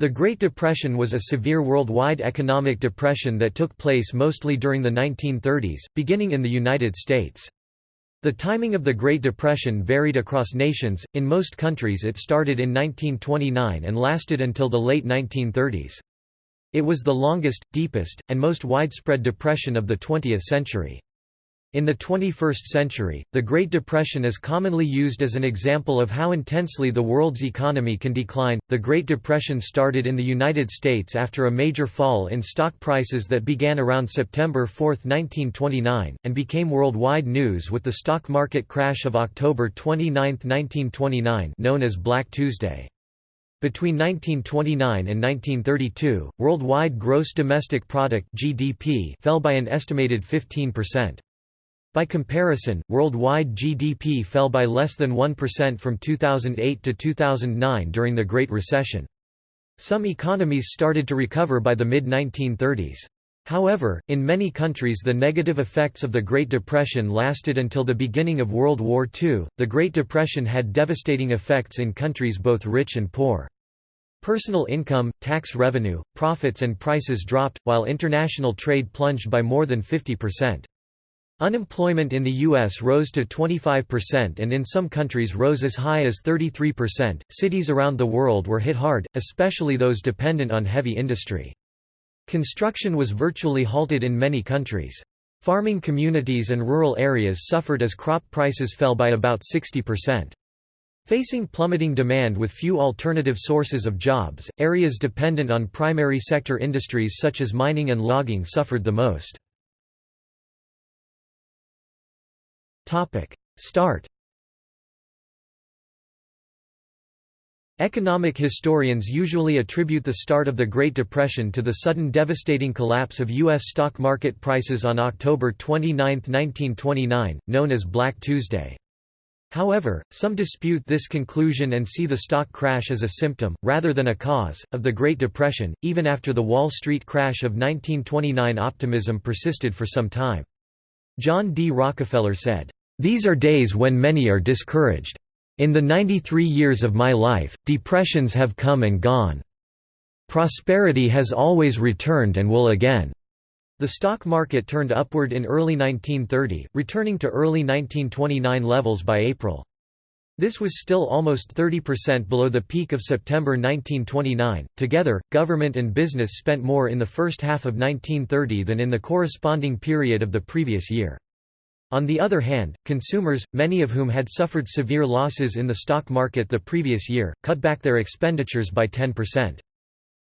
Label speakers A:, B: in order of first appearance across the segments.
A: The Great Depression was a severe worldwide economic depression that took place mostly during the 1930s, beginning in the United States. The timing of the Great Depression varied across nations, in most countries it started in 1929 and lasted until the late 1930s. It was the longest, deepest, and most widespread depression of the 20th century. In the 21st century, the Great Depression is commonly used as an example of how intensely the world's economy can decline. The Great Depression started in the United States after a major fall in stock prices that began around September 4, 1929, and became worldwide news with the stock market crash of October 29, 1929, known as Black Tuesday. Between 1929 and 1932, worldwide gross domestic product (GDP) fell by an estimated 15%. By comparison, worldwide GDP fell by less than 1% from 2008 to 2009 during the Great Recession. Some economies started to recover by the mid-1930s. However, in many countries the negative effects of the Great Depression lasted until the beginning of World War II. The Great Depression had devastating effects in countries both rich and poor. Personal income, tax revenue, profits and prices dropped, while international trade plunged by more than 50%. Unemployment in the U.S. rose to 25% and in some countries rose as high as 33%. Cities around the world were hit hard, especially those dependent on heavy industry. Construction was virtually halted in many countries. Farming communities and rural areas suffered as crop prices fell by about 60%. Facing plummeting demand with few alternative sources of jobs, areas dependent on primary sector industries such as mining and logging suffered the most. Start Economic historians usually attribute the start of the Great Depression to the sudden devastating collapse of U.S. stock market prices on October 29, 1929, known as Black Tuesday. However, some dispute this conclusion and see the stock crash as a symptom, rather than a cause, of the Great Depression. Even after the Wall Street crash of 1929, optimism persisted for some time. John D. Rockefeller said, these are days when many are discouraged. In the 93 years of my life, depressions have come and gone. Prosperity has always returned and will again. The stock market turned upward in early 1930, returning to early 1929 levels by April. This was still almost 30% below the peak of September 1929. Together, government and business spent more in the first half of 1930 than in the corresponding period of the previous year. On the other hand, consumers, many of whom had suffered severe losses in the stock market the previous year, cut back their expenditures by 10%.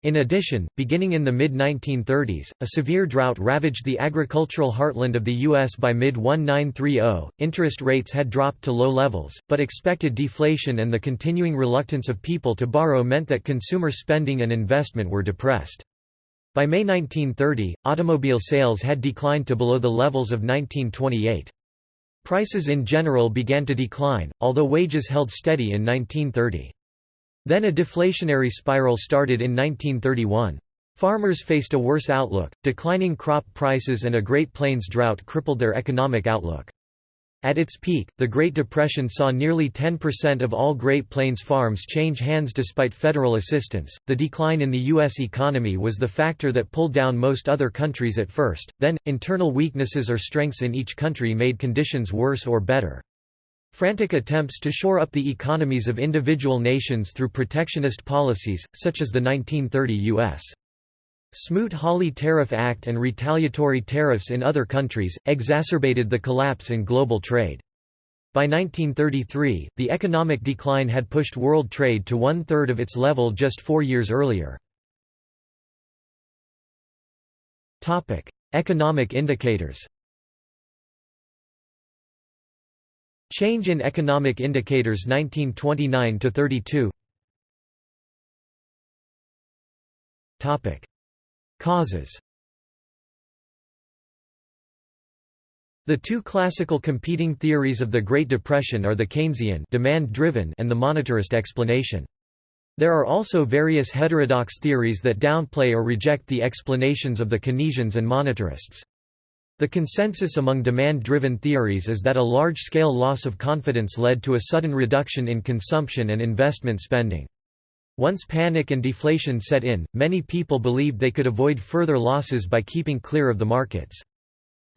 A: In addition, beginning in the mid-1930s, a severe drought ravaged the agricultural heartland of the U.S. by mid-1930. Interest rates had dropped to low levels, but expected deflation and the continuing reluctance of people to borrow meant that consumer spending and investment were depressed. By May 1930, automobile sales had declined to below the levels of 1928. Prices in general began to decline, although wages held steady in 1930. Then a deflationary spiral started in 1931. Farmers faced a worse outlook, declining crop prices and a Great Plains drought crippled their economic outlook. At its peak, the Great Depression saw nearly 10% of all Great Plains farms change hands despite federal assistance. The decline in the U.S. economy was the factor that pulled down most other countries at first, then, internal weaknesses or strengths in each country made conditions worse or better. Frantic attempts to shore up the economies of individual nations through protectionist policies, such as the 1930 U.S. Smoot-Hawley Tariff Act and retaliatory tariffs in other countries, exacerbated the collapse in global trade. By 1933, the economic decline had pushed world trade to one-third of its level just four years earlier. economic indicators Change in economic indicators 1929–32 Causes The two classical competing theories of the Great Depression are the Keynesian demand-driven and the monetarist explanation. There are also various heterodox theories that downplay or reject the explanations of the Keynesians and monetarists. The consensus among demand-driven theories is that a large-scale loss of confidence led to a sudden reduction in consumption and investment spending. Once panic and deflation set in, many people believed they could avoid further losses by keeping clear of the markets.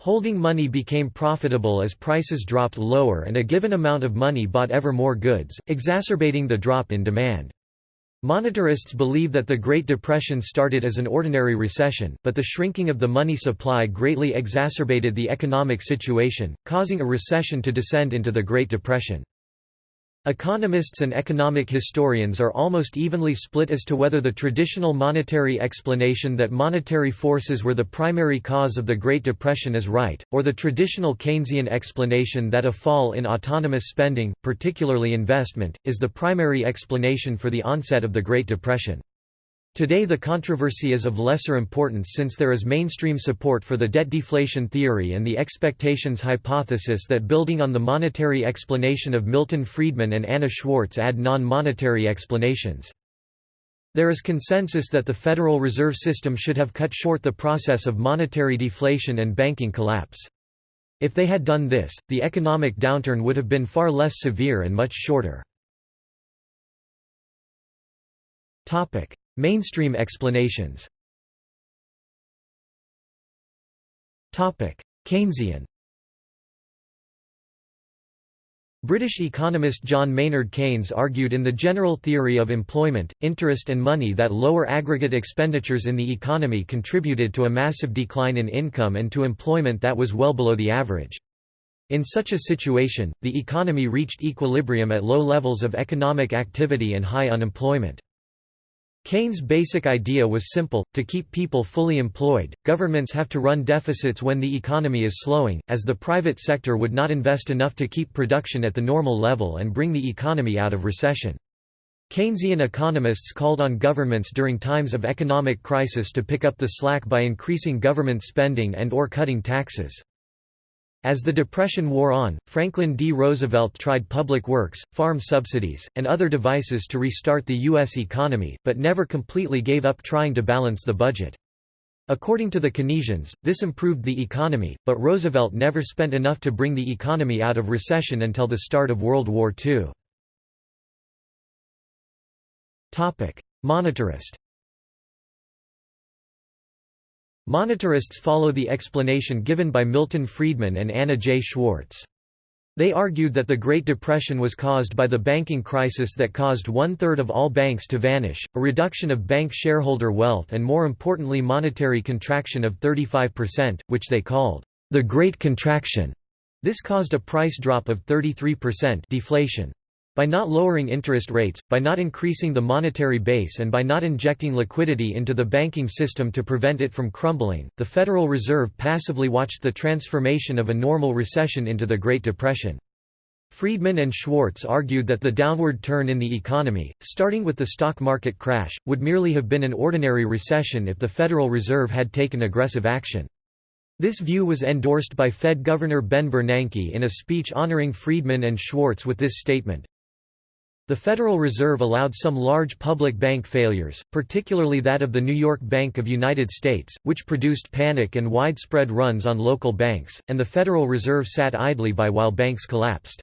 A: Holding money became profitable as prices dropped lower and a given amount of money bought ever more goods, exacerbating the drop in demand. Monetarists believe that the Great Depression started as an ordinary recession, but the shrinking of the money supply greatly exacerbated the economic situation, causing a recession to descend into the Great Depression. Economists and economic historians are almost evenly split as to whether the traditional monetary explanation that monetary forces were the primary cause of the Great Depression is right, or the traditional Keynesian explanation that a fall in autonomous spending, particularly investment, is the primary explanation for the onset of the Great Depression. Today the controversy is of lesser importance since there is mainstream support for the debt deflation theory and the expectations hypothesis that building on the monetary explanation of Milton Friedman and Anna Schwartz add non-monetary explanations. There is consensus that the Federal Reserve System should have cut short the process of monetary deflation and banking collapse. If they had done this, the economic downturn would have been far less severe and much shorter. Mainstream explanations Keynesian British economist John Maynard Keynes argued in The General Theory of Employment, Interest and Money that lower aggregate expenditures in the economy contributed to a massive decline in income and to employment that was well below the average. In such a situation, the economy reached equilibrium at low levels of economic activity and high unemployment. Keynes' basic idea was simple, to keep people fully employed, governments have to run deficits when the economy is slowing, as the private sector would not invest enough to keep production at the normal level and bring the economy out of recession. Keynesian economists called on governments during times of economic crisis to pick up the slack by increasing government spending and or cutting taxes. As the Depression wore on, Franklin D. Roosevelt tried public works, farm subsidies, and other devices to restart the U.S. economy, but never completely gave up trying to balance the budget. According to the Keynesians, this improved the economy, but Roosevelt never spent enough to bring the economy out of recession until the start of World War II. Monetarist Monetarists follow the explanation given by Milton Friedman and Anna J. Schwartz. They argued that the Great Depression was caused by the banking crisis that caused one-third of all banks to vanish, a reduction of bank shareholder wealth and more importantly monetary contraction of 35%, which they called the Great Contraction. This caused a price drop of 33% deflation. By not lowering interest rates, by not increasing the monetary base and by not injecting liquidity into the banking system to prevent it from crumbling, the Federal Reserve passively watched the transformation of a normal recession into the Great Depression. Friedman and Schwartz argued that the downward turn in the economy, starting with the stock market crash, would merely have been an ordinary recession if the Federal Reserve had taken aggressive action. This view was endorsed by Fed Governor Ben Bernanke in a speech honoring Friedman and Schwartz with this statement, the Federal Reserve allowed some large public bank failures, particularly that of the New York Bank of United States, which produced panic and widespread runs on local banks, and the Federal Reserve sat idly by while banks collapsed.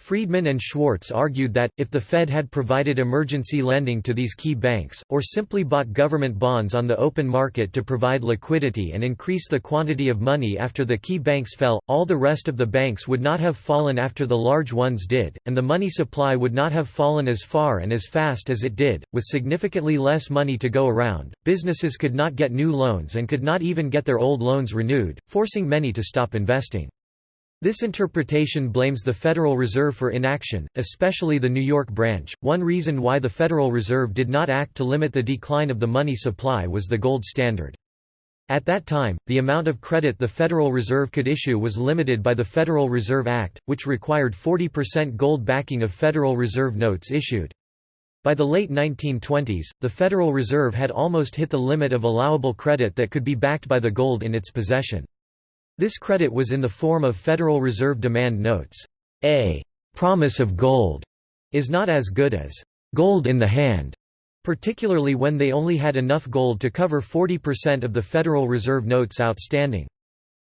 A: Friedman and Schwartz argued that, if the Fed had provided emergency lending to these key banks, or simply bought government bonds on the open market to provide liquidity and increase the quantity of money after the key banks fell, all the rest of the banks would not have fallen after the large ones did, and the money supply would not have fallen as far and as fast as it did. With significantly less money to go around, businesses could not get new loans and could not even get their old loans renewed, forcing many to stop investing. This interpretation blames the Federal Reserve for inaction, especially the New York branch. One reason why the Federal Reserve did not act to limit the decline of the money supply was the gold standard. At that time, the amount of credit the Federal Reserve could issue was limited by the Federal Reserve Act, which required 40% gold backing of Federal Reserve notes issued. By the late 1920s, the Federal Reserve had almost hit the limit of allowable credit that could be backed by the gold in its possession. This credit was in the form of Federal Reserve demand notes. A promise of gold is not as good as gold in the hand, particularly when they only had enough gold to cover 40% of the Federal Reserve notes outstanding.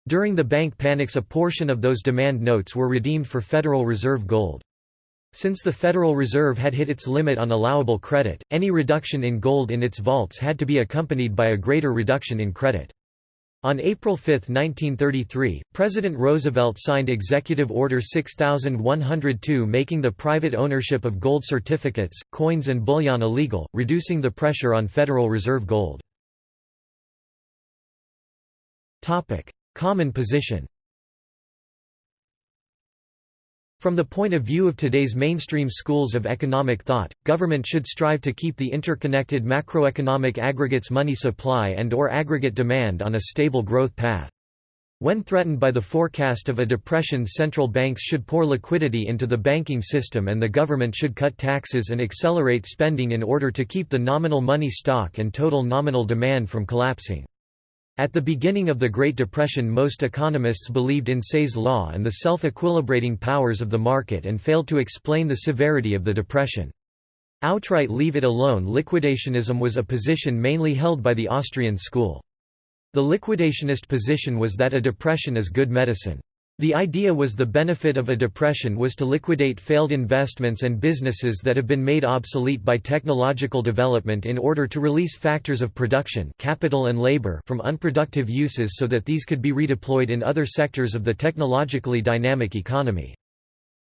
A: During the bank panics a portion of those demand notes were redeemed for Federal Reserve gold. Since the Federal Reserve had hit its limit on allowable credit, any reduction in gold in its vaults had to be accompanied by a greater reduction in credit. On April 5, 1933, President Roosevelt signed Executive Order 6102 making the private ownership of gold certificates, coins and bullion illegal, reducing the pressure on Federal Reserve gold. Common position From the point of view of today's mainstream schools of economic thought, government should strive to keep the interconnected macroeconomic aggregates money supply and or aggregate demand on a stable growth path. When threatened by the forecast of a depression central banks should pour liquidity into the banking system and the government should cut taxes and accelerate spending in order to keep the nominal money stock and total nominal demand from collapsing. At the beginning of the Great Depression most economists believed in Say's law and the self-equilibrating powers of the market and failed to explain the severity of the depression. Outright leave it alone liquidationism was a position mainly held by the Austrian school. The liquidationist position was that a depression is good medicine. The idea was the benefit of a depression was to liquidate failed investments and businesses that have been made obsolete by technological development in order to release factors of production capital and labor from unproductive uses so that these could be redeployed in other sectors of the technologically dynamic economy.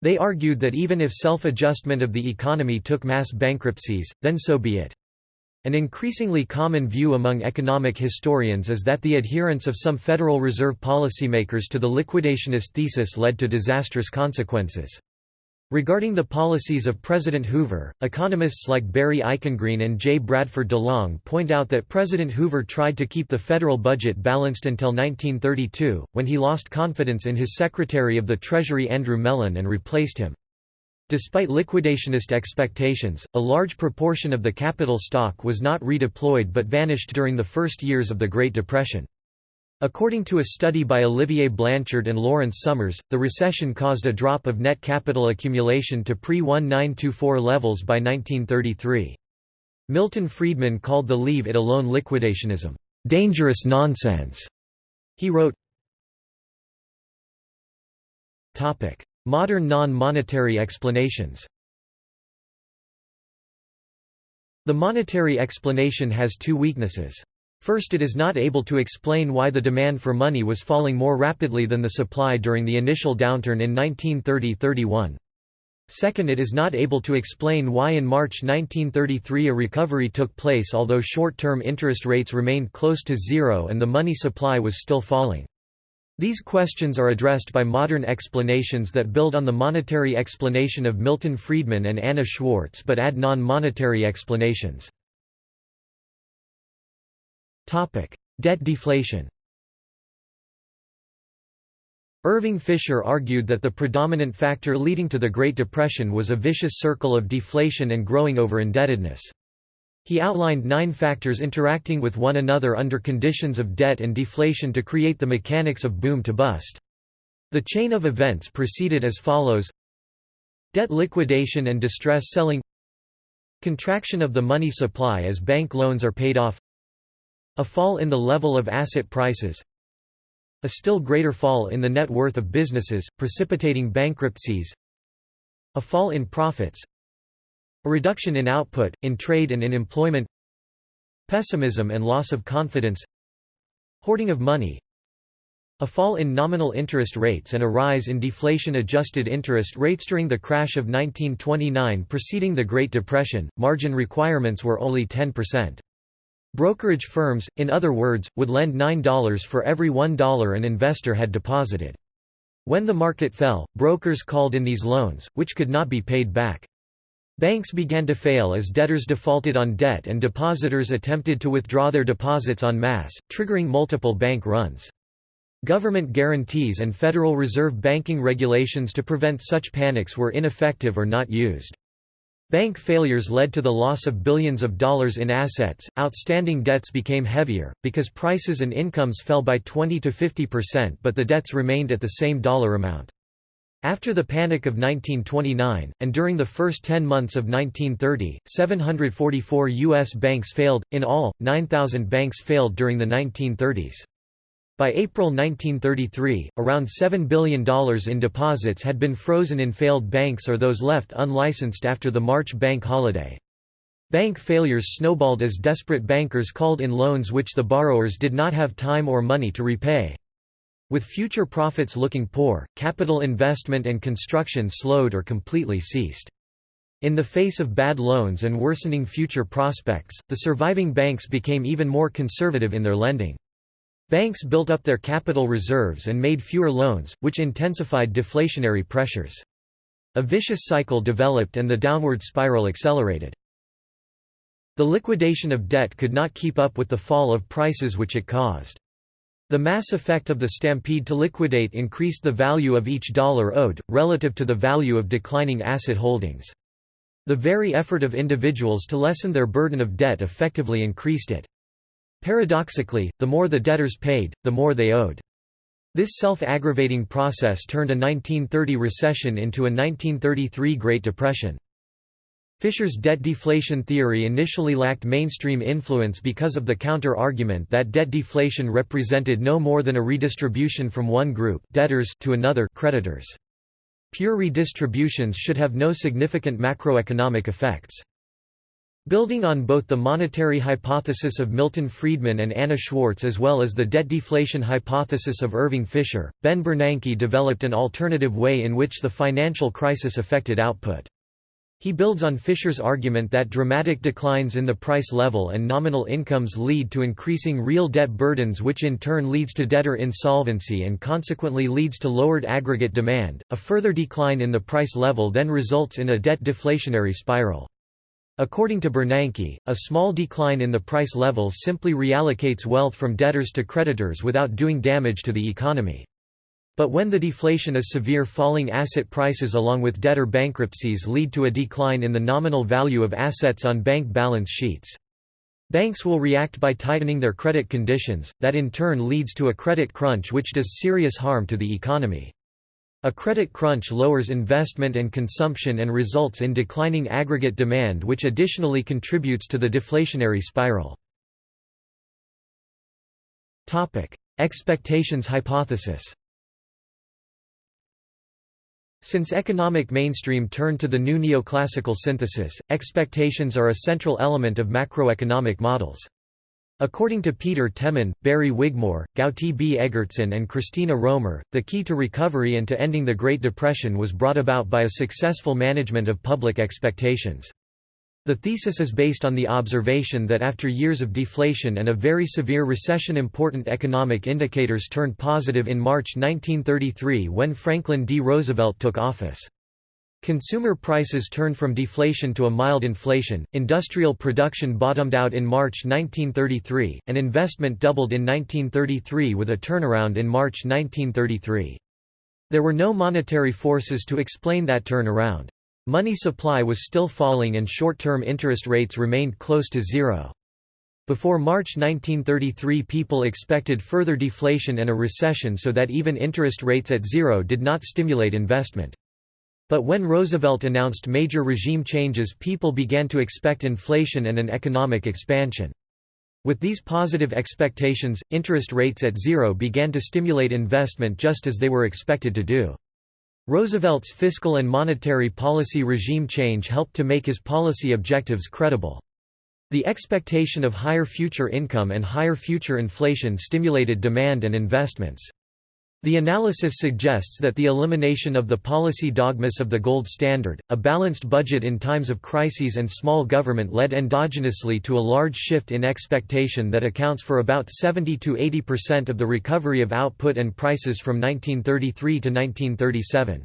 A: They argued that even if self-adjustment of the economy took mass bankruptcies, then so be it. An increasingly common view among economic historians is that the adherence of some Federal Reserve policymakers to the liquidationist thesis led to disastrous consequences. Regarding the policies of President Hoover, economists like Barry Eichengreen and J. Bradford DeLong point out that President Hoover tried to keep the federal budget balanced until 1932, when he lost confidence in his Secretary of the Treasury Andrew Mellon and replaced him. Despite liquidationist expectations, a large proportion of the capital stock was not redeployed but vanished during the first years of the Great Depression. According to a study by Olivier Blanchard and Lawrence Summers, the recession caused a drop of net capital accumulation to pre-1924 levels by 1933. Milton Friedman called the leave it alone liquidationism, "...dangerous nonsense." He wrote, Modern non-monetary explanations The monetary explanation has two weaknesses. First it is not able to explain why the demand for money was falling more rapidly than the supply during the initial downturn in 1930–31. Second it is not able to explain why in March 1933 a recovery took place although short-term interest rates remained close to zero and the money supply was still falling. These questions are addressed by modern explanations that build on the monetary explanation of Milton Friedman and Anna Schwartz but add non-monetary explanations. Debt deflation Irving Fisher argued that the predominant factor leading to the Great Depression was a vicious circle of deflation and growing over-indebtedness. He outlined nine factors interacting with one another under conditions of debt and deflation to create the mechanics of boom to bust. The chain of events proceeded as follows. Debt liquidation and distress selling. Contraction of the money supply as bank loans are paid off. A fall in the level of asset prices. A still greater fall in the net worth of businesses, precipitating bankruptcies. A fall in profits a reduction in output, in trade and in employment Pessimism and loss of confidence Hoarding of money a fall in nominal interest rates and a rise in deflation-adjusted interest rates during the crash of 1929 preceding the Great Depression, margin requirements were only 10%. Brokerage firms, in other words, would lend $9 for every $1 an investor had deposited. When the market fell, brokers called in these loans, which could not be paid back. Banks began to fail as debtors defaulted on debt and depositors attempted to withdraw their deposits en masse, triggering multiple bank runs. Government guarantees and Federal Reserve banking regulations to prevent such panics were ineffective or not used. Bank failures led to the loss of billions of dollars in assets, outstanding debts became heavier, because prices and incomes fell by 20 to 50% but the debts remained at the same dollar amount. After the Panic of 1929, and during the first 10 months of 1930, 744 U.S. banks failed, in all, 9,000 banks failed during the 1930s. By April 1933, around $7 billion in deposits had been frozen in failed banks or those left unlicensed after the March bank holiday. Bank failures snowballed as desperate bankers called in loans which the borrowers did not have time or money to repay. With future profits looking poor, capital investment and construction slowed or completely ceased. In the face of bad loans and worsening future prospects, the surviving banks became even more conservative in their lending. Banks built up their capital reserves and made fewer loans, which intensified deflationary pressures. A vicious cycle developed and the downward spiral accelerated. The liquidation of debt could not keep up with the fall of prices which it caused. The mass effect of the stampede to liquidate increased the value of each dollar owed, relative to the value of declining asset holdings. The very effort of individuals to lessen their burden of debt effectively increased it. Paradoxically, the more the debtors paid, the more they owed. This self-aggravating process turned a 1930 recession into a 1933 Great Depression. Fisher's debt deflation theory initially lacked mainstream influence because of the counter-argument that debt deflation represented no more than a redistribution from one group debtors to another creditors. Pure redistributions should have no significant macroeconomic effects. Building on both the monetary hypothesis of Milton Friedman and Anna Schwartz as well as the debt deflation hypothesis of Irving Fisher, Ben Bernanke developed an alternative way in which the financial crisis affected output. He builds on Fisher's argument that dramatic declines in the price level and nominal incomes lead to increasing real debt burdens which in turn leads to debtor insolvency and consequently leads to lowered aggregate demand. A further decline in the price level then results in a debt deflationary spiral. According to Bernanke, a small decline in the price level simply reallocates wealth from debtors to creditors without doing damage to the economy. But when the deflation is severe falling asset prices along with debtor bankruptcies lead to a decline in the nominal value of assets on bank balance sheets. Banks will react by tightening their credit conditions, that in turn leads to a credit crunch which does serious harm to the economy. A credit crunch lowers investment and consumption and results in declining aggregate demand which additionally contributes to the deflationary spiral. Expectations hypothesis since economic mainstream turned to the new neoclassical synthesis, expectations are a central element of macroeconomic models. According to Peter Temin, Barrie Wigmore, Gauti B. Eggertsson and Christina Romer, the key to recovery and to ending the Great Depression was brought about by a successful management of public expectations. The thesis is based on the observation that after years of deflation and a very severe recession important economic indicators turned positive in March 1933 when Franklin D. Roosevelt took office. Consumer prices turned from deflation to a mild inflation, industrial production bottomed out in March 1933, and investment doubled in 1933 with a turnaround in March 1933. There were no monetary forces to explain that turnaround. Money supply was still falling and short-term interest rates remained close to zero. Before March 1933 people expected further deflation and a recession so that even interest rates at zero did not stimulate investment. But when Roosevelt announced major regime changes people began to expect inflation and an economic expansion. With these positive expectations, interest rates at zero began to stimulate investment just as they were expected to do. Roosevelt's fiscal and monetary policy regime change helped to make his policy objectives credible. The expectation of higher future income and higher future inflation stimulated demand and investments. The analysis suggests that the elimination of the policy dogmas of the gold standard, a balanced budget in times of crises and small government led endogenously to a large shift in expectation that accounts for about 70–80% of the recovery of output and prices from 1933 to 1937.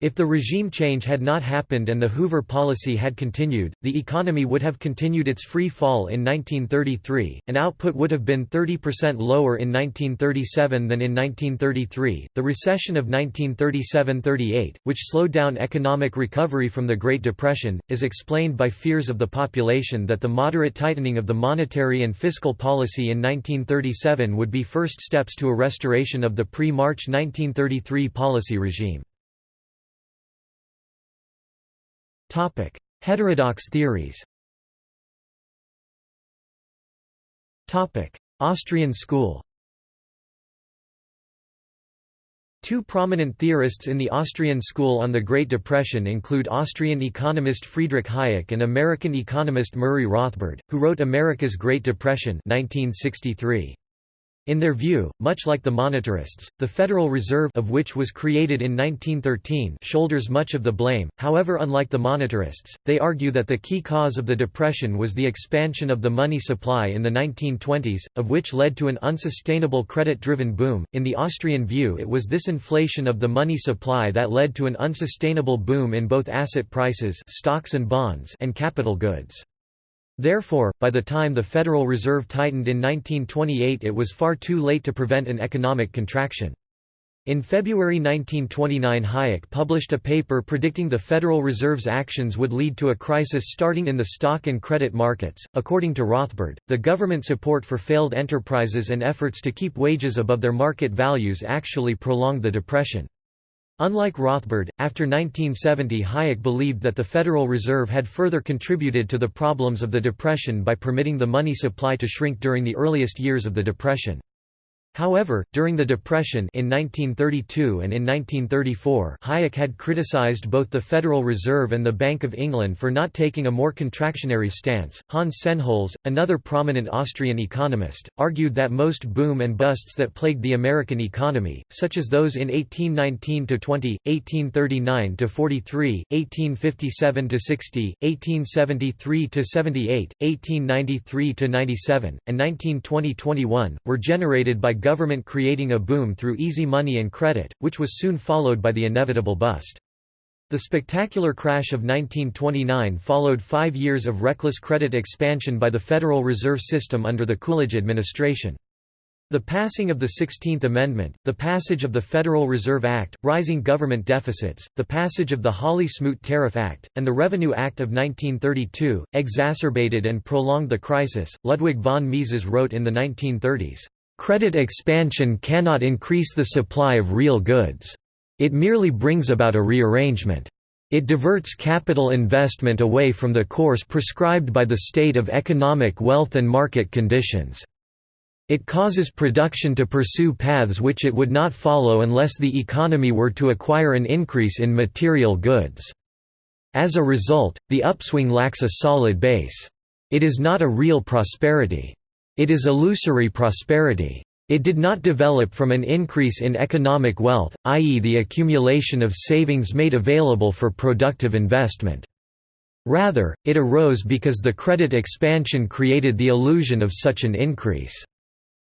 A: If the regime change had not happened and the Hoover policy had continued, the economy would have continued its free fall in 1933, and output would have been 30% lower in 1937 than in 1933. The recession of 1937 38, which slowed down economic recovery from the Great Depression, is explained by fears of the population that the moderate tightening of the monetary and fiscal policy in 1937 would be first steps to a restoration of the pre March 1933 policy regime. Heterodox theories Topic: Austrian school Two prominent theorists in the Austrian school on the Great Depression include Austrian economist Friedrich Hayek and American economist Murray Rothbard, who wrote America's Great Depression 1963. In their view, much like the monetarists, the Federal Reserve of which was created in 1913 shoulders much of the blame, however unlike the monetarists, they argue that the key cause of the Depression was the expansion of the money supply in the 1920s, of which led to an unsustainable credit-driven boom. In the Austrian view it was this inflation of the money supply that led to an unsustainable boom in both asset prices stocks and, bonds and capital goods. Therefore, by the time the Federal Reserve tightened in 1928 it was far too late to prevent an economic contraction. In February 1929 Hayek published a paper predicting the Federal Reserve's actions would lead to a crisis starting in the stock and credit markets. According to Rothbard, the government support for failed enterprises and efforts to keep wages above their market values actually prolonged the depression. Unlike Rothbard, after 1970 Hayek believed that the Federal Reserve had further contributed to the problems of the Depression by permitting the money supply to shrink during the earliest years of the Depression. However, during the Depression in 1932 and in 1934 Hayek had criticized both the Federal Reserve and the Bank of England for not taking a more contractionary stance. Hans Sennholz, another prominent Austrian economist, argued that most boom and busts that plagued the American economy, such as those in 1819–20, 1839–43, 1857–60, 1873–78, 1893–97, and 1920–21, were generated by government creating a boom through easy money and credit, which was soon followed by the inevitable bust. The spectacular crash of 1929 followed five years of reckless credit expansion by the Federal Reserve System under the Coolidge administration. The passing of the 16th Amendment, the passage of the Federal Reserve Act, rising government deficits, the passage of the Hawley-Smoot Tariff Act, and the Revenue Act of 1932, exacerbated and prolonged the crisis. Ludwig von Mises wrote in the 1930s, Credit expansion cannot increase the supply of real goods. It merely brings about a rearrangement. It diverts capital investment away from the course prescribed by the state of economic wealth and market conditions. It causes production to pursue paths which it would not follow unless the economy were to acquire an increase in material goods. As a result, the upswing lacks a solid base. It is not a real prosperity. It is illusory prosperity. It did not develop from an increase in economic wealth, i.e. the accumulation of savings made available for productive investment. Rather, it arose because the credit expansion created the illusion of such an increase.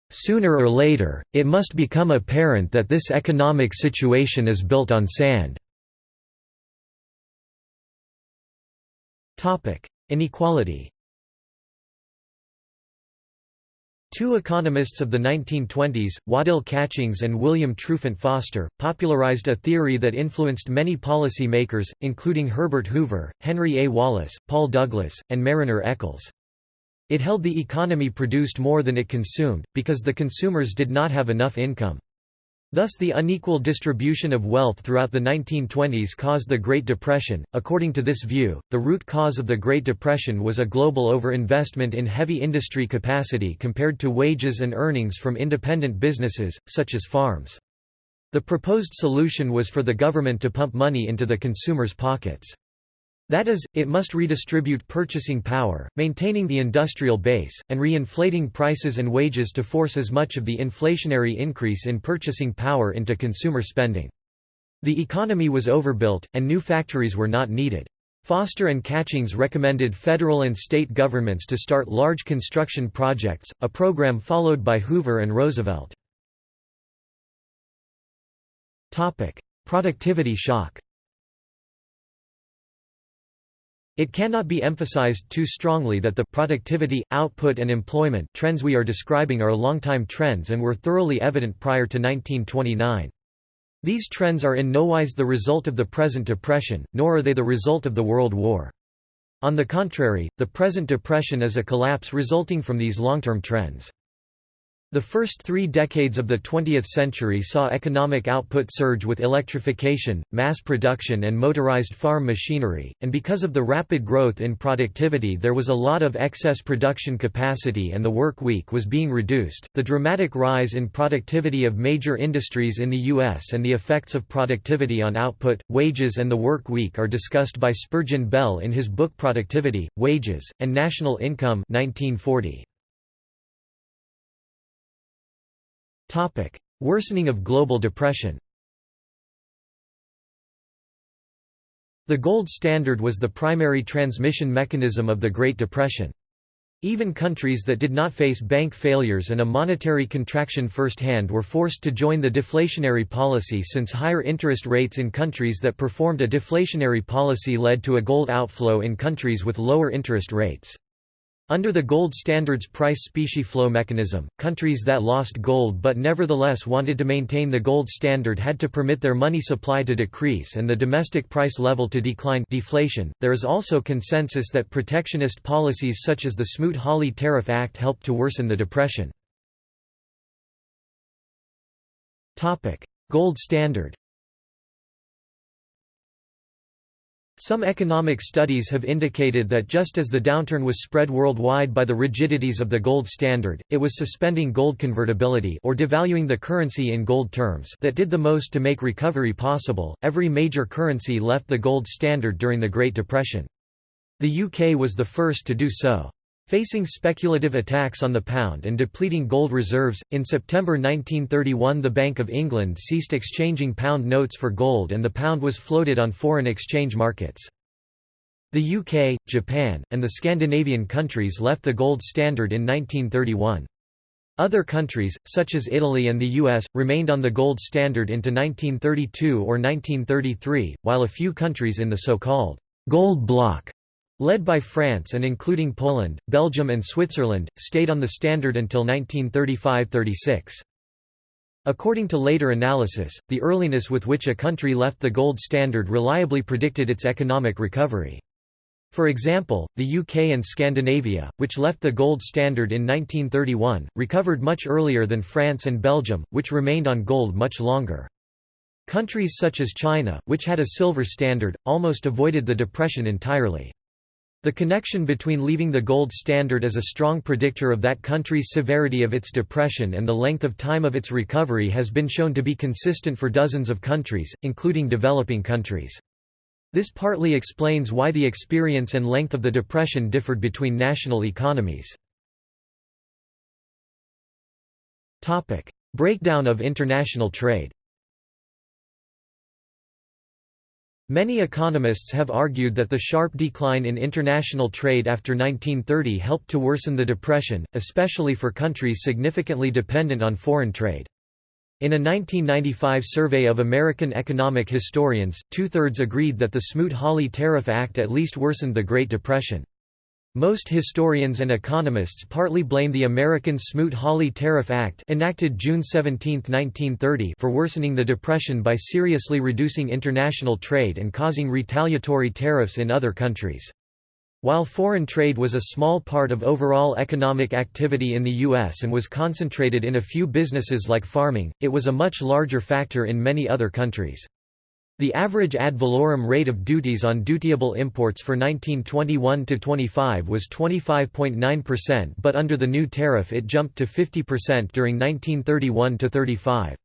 A: Sooner or later, it must become apparent that this economic situation is built on sand. Inequality Two economists of the 1920s, Waddell Catchings and William Trufant Foster, popularized a theory that influenced many policy makers, including Herbert Hoover, Henry A. Wallace, Paul Douglas, and Marriner Eccles. It held the economy produced more than it consumed, because the consumers did not have enough income. Thus the unequal distribution of wealth throughout the 1920s caused the Great Depression. According to this view, the root cause of the Great Depression was a global overinvestment in heavy industry capacity compared to wages and earnings from independent businesses, such as farms. The proposed solution was for the government to pump money into the consumers' pockets. That is, it must redistribute purchasing power, maintaining the industrial base, and re-inflating prices and wages to force as much of the inflationary increase in purchasing power into consumer spending. The economy was overbuilt, and new factories were not needed. Foster and Catchings recommended federal and state governments to start large construction projects, a program followed by Hoover and Roosevelt. Productivity shock It cannot be emphasized too strongly that the productivity, output and employment trends we are describing are long-time trends and were thoroughly evident prior to 1929. These trends are in no wise the result of the present depression, nor are they the result of the World War. On the contrary, the present depression is a collapse resulting from these long-term trends. The first three decades of the 20th century saw economic output surge with electrification, mass production and motorized farm machinery, and because of the rapid growth in productivity there was a lot of excess production capacity and the work week was being reduced. The dramatic rise in productivity of major industries in the US and the effects of productivity on output, wages and the work week are discussed by Spurgeon Bell in his book Productivity, Wages, and National Income 1940. Topic: Worsening of global depression. The gold standard was the primary transmission mechanism of the Great Depression. Even countries that did not face bank failures and a monetary contraction firsthand were forced to join the deflationary policy since higher interest rates in countries that performed a deflationary policy led to a gold outflow in countries with lower interest rates. Under the gold standard's price specie flow mechanism, countries that lost gold but nevertheless wanted to maintain the gold standard had to permit their money supply to decrease and the domestic price level to decline deflation. There is also consensus that protectionist policies such as the Smoot-Hawley Tariff Act helped to worsen the depression. Gold standard Some economic studies have indicated that just as the downturn was spread worldwide by the rigidities of the gold standard, it was suspending gold convertibility or devaluing the currency in gold terms that did the most to make recovery possible. Every major currency left the gold standard during the Great Depression. The UK was the first to do so. Facing speculative attacks on the pound and depleting gold reserves, in September 1931 the Bank of England ceased exchanging pound notes for gold and the pound was floated on foreign exchange markets. The UK, Japan, and the Scandinavian countries left the gold standard in 1931. Other countries, such as Italy and the US, remained on the gold standard into 1932 or 1933, while a few countries in the so-called «gold bloc» Led by France and including Poland, Belgium and Switzerland, stayed on the standard until 1935–36. According to later analysis, the earliness with which a country left the gold standard reliably predicted its economic recovery. For example, the UK and Scandinavia, which left the gold standard in 1931, recovered much earlier than France and Belgium, which remained on gold much longer. Countries such as China, which had a silver standard, almost avoided the depression entirely. The connection between leaving the gold standard as a strong predictor of that country's severity of its depression and the length of time of its recovery has been shown to be consistent for dozens of countries, including developing countries. This partly explains why the experience and length of the depression differed between national economies. Breakdown of international trade Many economists have argued that the sharp decline in international trade after 1930 helped to worsen the depression, especially for countries significantly dependent on foreign trade. In a 1995 survey of American economic historians, two-thirds agreed that the Smoot-Hawley Tariff Act at least worsened the Great Depression. Most historians and economists partly blame the American Smoot-Hawley Tariff Act enacted June 17, 1930 for worsening the Depression by seriously reducing international trade and causing retaliatory tariffs in other countries. While foreign trade was a small part of overall economic activity in the U.S. and was concentrated in a few businesses like farming, it was a much larger factor in many other countries. The average ad valorem rate of duties on dutiable imports for 1921–25 was 25.9% but under the new tariff it jumped to 50% during 1931–35.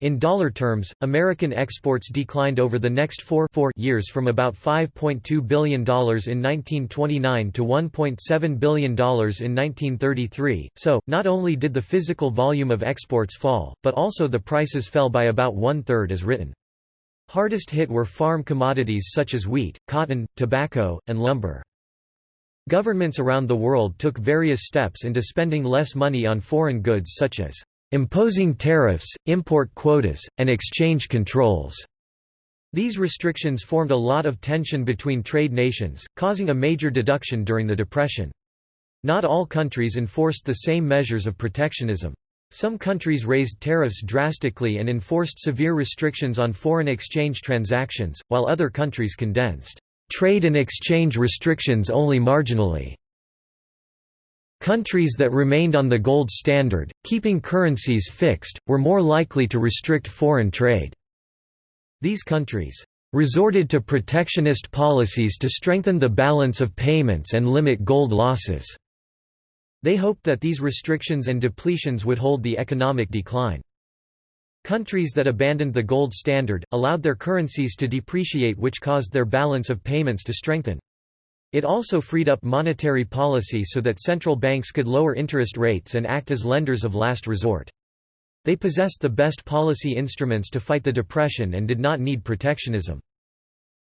A: In dollar terms, American exports declined over the next four, four years from about $5.2 billion in 1929 to $1.7 billion in 1933, so, not only did the physical volume of exports fall, but also the prices fell by about one-third as written. Hardest hit were farm commodities such as wheat, cotton, tobacco, and lumber. Governments around the world took various steps into spending less money on foreign goods such as imposing tariffs, import quotas, and exchange controls. These restrictions formed a lot of tension between trade nations, causing a major deduction during the Depression. Not all countries enforced the same measures of protectionism. Some countries raised tariffs drastically and enforced severe restrictions on foreign exchange transactions, while other countries condensed trade and exchange restrictions only marginally. Countries that remained on the gold standard, keeping currencies fixed, were more likely to restrict foreign trade. These countries resorted to protectionist policies to strengthen the balance of payments and limit gold losses. They hoped that these restrictions and depletions would hold the economic decline. Countries that abandoned the gold standard, allowed their currencies to depreciate which caused their balance of payments to strengthen. It also freed up monetary policy so that central banks could lower interest rates and act as lenders of last resort. They possessed the best policy instruments to fight the depression and did not need protectionism.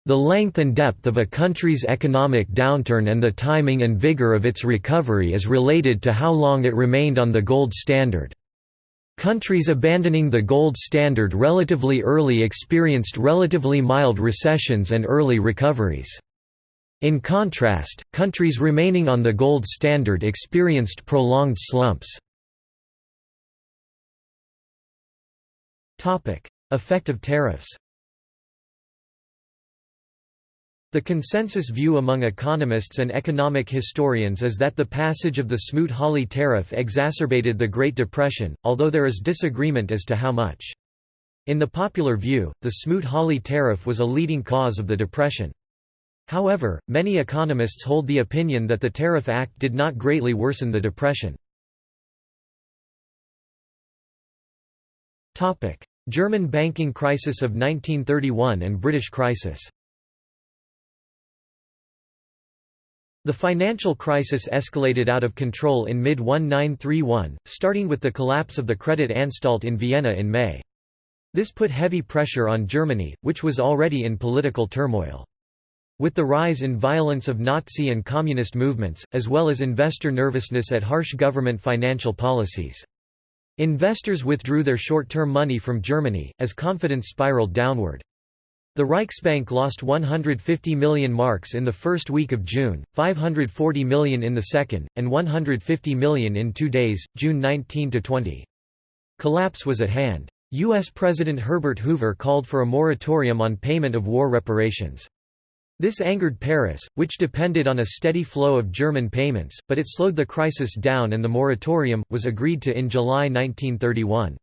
A: The length and depth of a country's economic downturn and the timing and vigor of its recovery is related to how long it remained on the gold standard. Countries abandoning the gold standard relatively early experienced relatively mild recessions and early recoveries. In contrast, countries remaining on the gold standard experienced prolonged slumps. Effect of tariffs the consensus view among economists and economic historians is that the passage of the Smoot-Hawley tariff exacerbated the Great Depression, although there is disagreement as to how much. In the popular view, the Smoot-Hawley tariff was a leading cause of the Depression. However, many economists hold the opinion that the Tariff Act did not greatly worsen the Depression. German banking crisis of 1931 and British crisis The financial crisis escalated out of control in mid-1931, starting with the collapse of the Credit Anstalt in Vienna in May. This put heavy pressure on Germany, which was already in political turmoil. With the rise in violence of Nazi and communist movements, as well as investor nervousness at harsh government financial policies. Investors withdrew their short-term money from Germany, as confidence spiraled downward. The Reichsbank lost 150 million marks in the first week of June, 540 million in the second, and 150 million in two days, June 19 to 20. Collapse was at hand. U.S. President Herbert Hoover called for a moratorium on payment of war reparations. This angered Paris, which depended on a steady flow of German payments, but it slowed the crisis down and the moratorium, was agreed to in July 1931.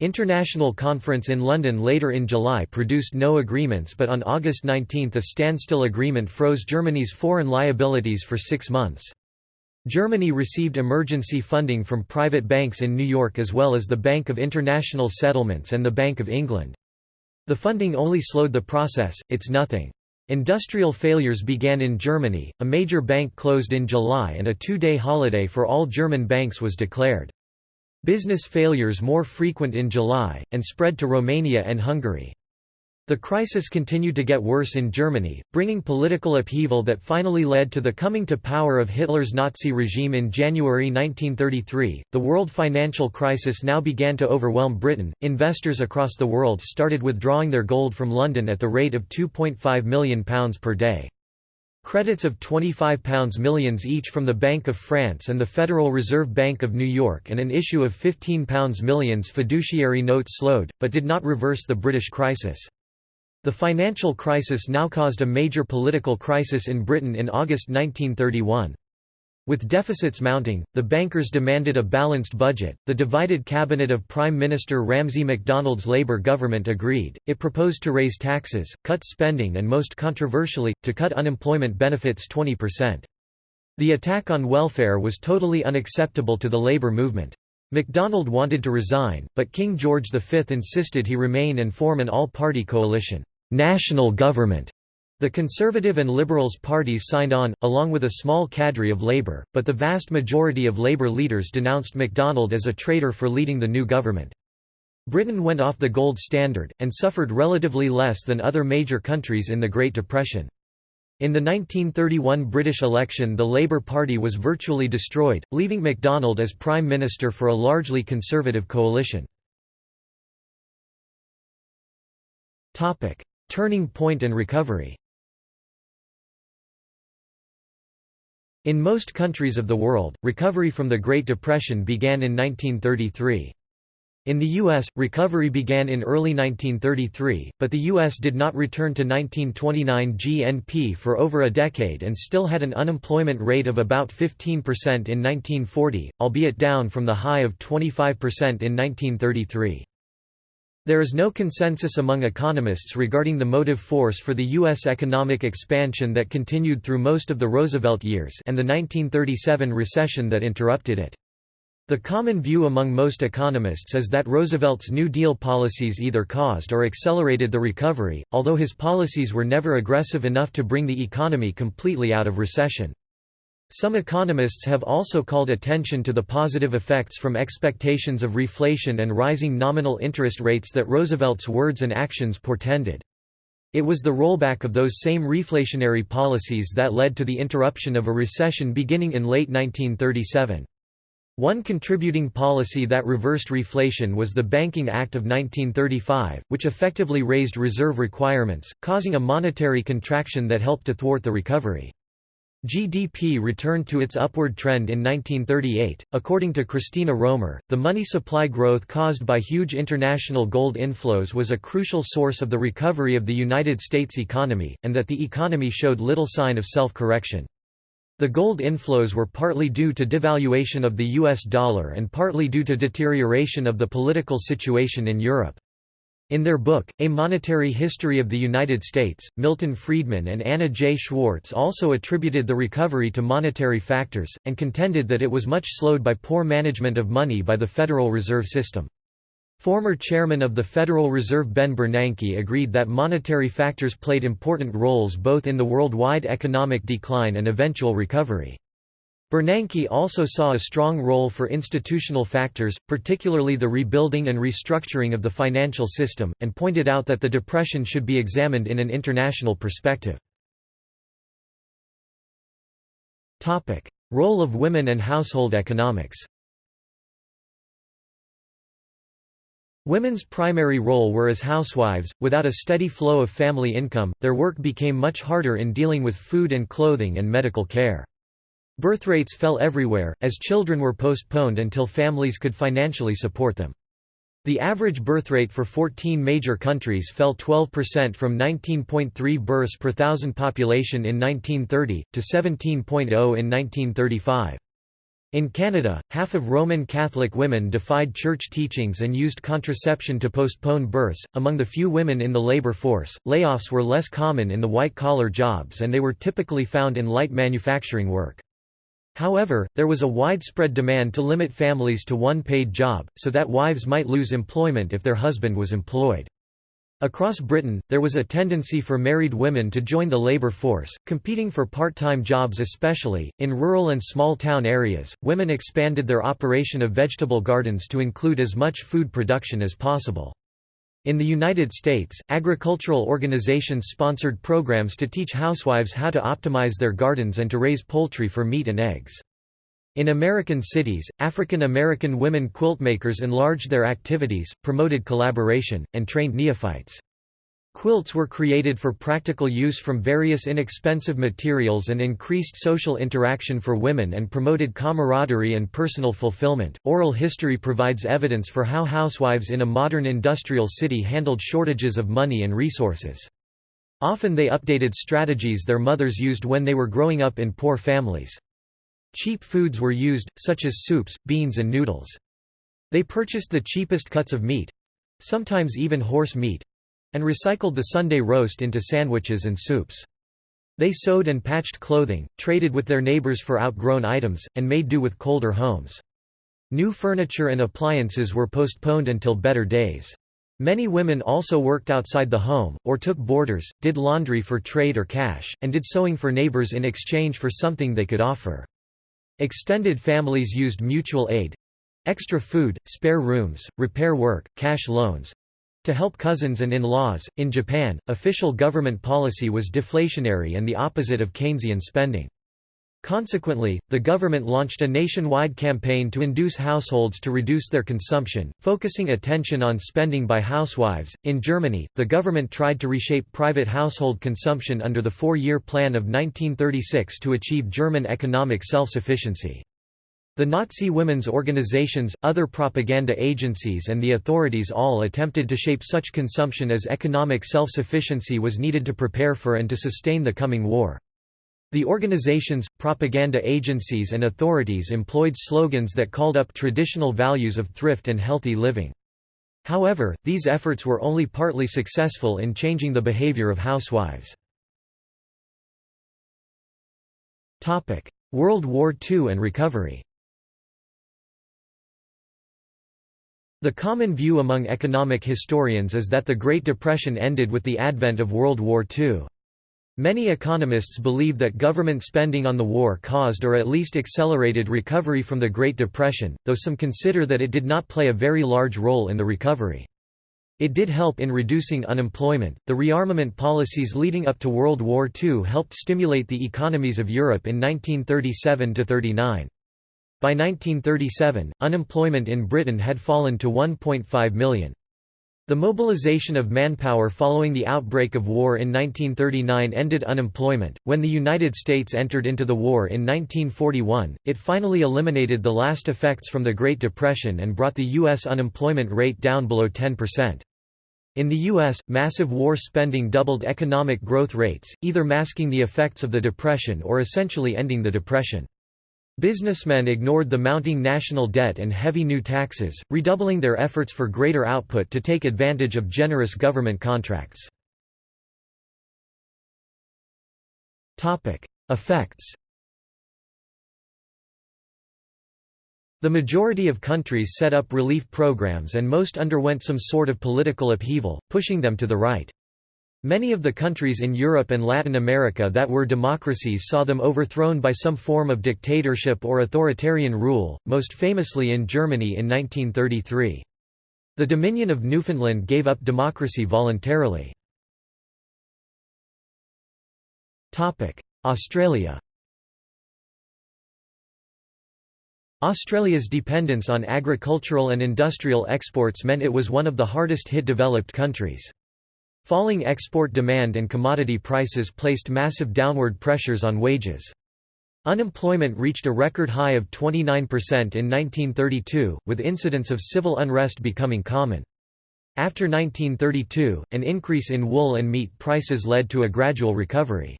A: International Conference in London later in July produced no agreements but on August 19 a standstill agreement froze Germany's foreign liabilities for six months. Germany received emergency funding from private banks in New York as well as the Bank of International Settlements and the Bank of England. The funding only slowed the process, it's nothing. Industrial failures began in Germany, a major bank closed in July and a two-day holiday for all German banks was declared. Business failures more frequent in July, and spread to Romania and Hungary. The crisis continued to get worse in Germany, bringing political upheaval that finally led to the coming to power of Hitler's Nazi regime in January 1933. The world financial crisis now began to overwhelm Britain. Investors across the world started withdrawing their gold from London at the rate of £2.5 million per day. Credits of £25 millions each from the Bank of France and the Federal Reserve Bank of New York and an issue of £15 millions fiduciary notes slowed, but did not reverse the British crisis. The financial crisis now caused a major political crisis in Britain in August 1931. With deficits mounting, the bankers demanded a balanced budget. The divided cabinet of Prime Minister Ramsay MacDonald's Labour government agreed. It proposed to raise taxes, cut spending, and most controversially, to cut unemployment benefits 20%. The attack on welfare was totally unacceptable to the Labour movement. MacDonald wanted to resign, but King George V insisted he remain and form an all-party coalition, national government. The Conservative and Liberals parties signed on, along with a small cadre of Labour, but the vast majority of Labour leaders denounced MacDonald as a traitor for leading the new government. Britain went off the gold standard, and suffered relatively less than other major countries in the Great Depression. In the 1931 British election the Labour Party was virtually destroyed, leaving MacDonald as Prime Minister for a largely conservative coalition. Turning point and recovery In most countries of the world, recovery from the Great Depression began in 1933. In the U.S., recovery began in early 1933, but the U.S. did not return to 1929 GNP for over a decade and still had an unemployment rate of about 15% in 1940, albeit down from the high of 25% in 1933. There is no consensus among economists regarding the motive force for the U.S. economic expansion that continued through most of the Roosevelt years and the 1937 recession that interrupted it. The common view among most economists is that Roosevelt's New Deal policies either caused or accelerated the recovery, although his policies were never aggressive enough to bring the economy completely out of recession. Some economists have also called attention to the positive effects from expectations of reflation and rising nominal interest rates that Roosevelt's words and actions portended. It was the rollback of those same reflationary policies that led to the interruption of a recession beginning in late 1937. One contributing policy that reversed reflation was the Banking Act of 1935, which effectively raised reserve requirements, causing a monetary contraction that helped to thwart the recovery. GDP returned to its upward trend in 1938. According to Christina Romer, the money supply growth caused by huge international gold inflows was a crucial source of the recovery of the United States economy, and that the economy showed little sign of self correction. The gold inflows were partly due to devaluation of the US dollar and partly due to deterioration of the political situation in Europe. In their book, A Monetary History of the United States, Milton Friedman and Anna J. Schwartz also attributed the recovery to monetary factors, and contended that it was much slowed by poor management of money by the Federal Reserve System. Former chairman of the Federal Reserve Ben Bernanke agreed that monetary factors played important roles both in the worldwide economic decline and eventual recovery. Bernanke also saw a strong role for institutional factors, particularly the rebuilding and restructuring of the financial system, and pointed out that the Depression should be examined in an international perspective. Role of women and household economics Women's primary role were as housewives. Without a steady flow of family income, their work became much harder in dealing with food and clothing and medical care. Birth rates fell everywhere, as children were postponed until families could financially support them. The average birth rate for 14 major countries fell 12% from 19.3 births per thousand population in 1930, to 17.0 in 1935. In Canada, half of Roman Catholic women defied church teachings and used contraception to postpone births. Among the few women in the labor force, layoffs were less common in the white collar jobs and they were typically found in light manufacturing work. However, there was a widespread demand to limit families to one paid job, so that wives might lose employment if their husband was employed. Across Britain, there was a tendency for married women to join the labour force, competing for part-time jobs especially. In rural and small-town areas, women expanded their operation of vegetable gardens to include as much food production as possible. In the United States, agricultural organizations sponsored programs to teach housewives how to optimize their gardens and to raise poultry for meat and eggs. In American cities, African American women quiltmakers enlarged their activities, promoted collaboration, and trained neophytes. Quilts were created for practical use from various inexpensive materials and increased social interaction for women and promoted camaraderie and personal fulfillment. Oral history provides evidence for how housewives in a modern industrial city handled shortages of money and resources. Often they updated strategies their mothers used when they were growing up in poor families. Cheap foods were used, such as soups, beans and noodles. They purchased the cheapest cuts of meat—sometimes even horse meat—and recycled the Sunday roast into sandwiches and soups. They sewed and patched clothing, traded with their neighbors for outgrown items, and made do with colder homes. New furniture and appliances were postponed until better days. Many women also worked outside the home, or took boarders, did laundry for trade or cash, and did sewing for neighbors in exchange for something they could offer. Extended families used mutual aid—extra food, spare rooms, repair work, cash loans—to help cousins and in-laws. In Japan, official government policy was deflationary and the opposite of Keynesian spending. Consequently, the government launched a nationwide campaign to induce households to reduce their consumption, focusing attention on spending by housewives. In Germany, the government tried to reshape private household consumption under the four year plan of 1936 to achieve German economic self sufficiency. The Nazi women's organizations, other propaganda agencies and the authorities all attempted to shape such consumption as economic self-sufficiency was needed to prepare for and to sustain the coming war. The organizations, propaganda agencies and authorities employed slogans that called up traditional values of thrift and healthy living. However, these efforts were only partly successful in changing the behavior of housewives. World War II and recovery The common view among economic historians is that the Great Depression ended with the advent of World War II. Many economists believe that government spending on the war caused or at least accelerated recovery from the Great Depression, though some consider that it did not play a very large role in the recovery. It did help in reducing unemployment. The rearmament policies leading up to World War II helped stimulate the economies of Europe in 1937 39. By 1937, unemployment in Britain had fallen to 1.5 million. The mobilization of manpower following the outbreak of war in 1939 ended unemployment. When the United States entered into the war in 1941, it finally eliminated the last effects from the Great Depression and brought the U.S. unemployment rate down below 10%. In the U.S., massive war spending doubled economic growth rates, either masking the effects of the Depression or essentially ending the Depression. Businessmen ignored the mounting national debt and heavy new taxes, redoubling their efforts for greater output to take advantage of generous government contracts. Effects The majority of countries set up relief programs and most underwent some sort of political upheaval, pushing them to the right. Many of the countries in Europe and Latin America that were democracies saw them overthrown by some form of dictatorship or authoritarian rule, most famously in Germany in 1933. The Dominion of Newfoundland gave up democracy voluntarily. Australia Australia's dependence on agricultural and industrial exports meant it was one of the hardest hit developed countries. Falling export demand and commodity prices placed massive downward pressures on wages. Unemployment reached a record high of 29% in 1932, with incidents of civil unrest becoming common. After 1932, an increase in wool and meat prices led to a gradual recovery.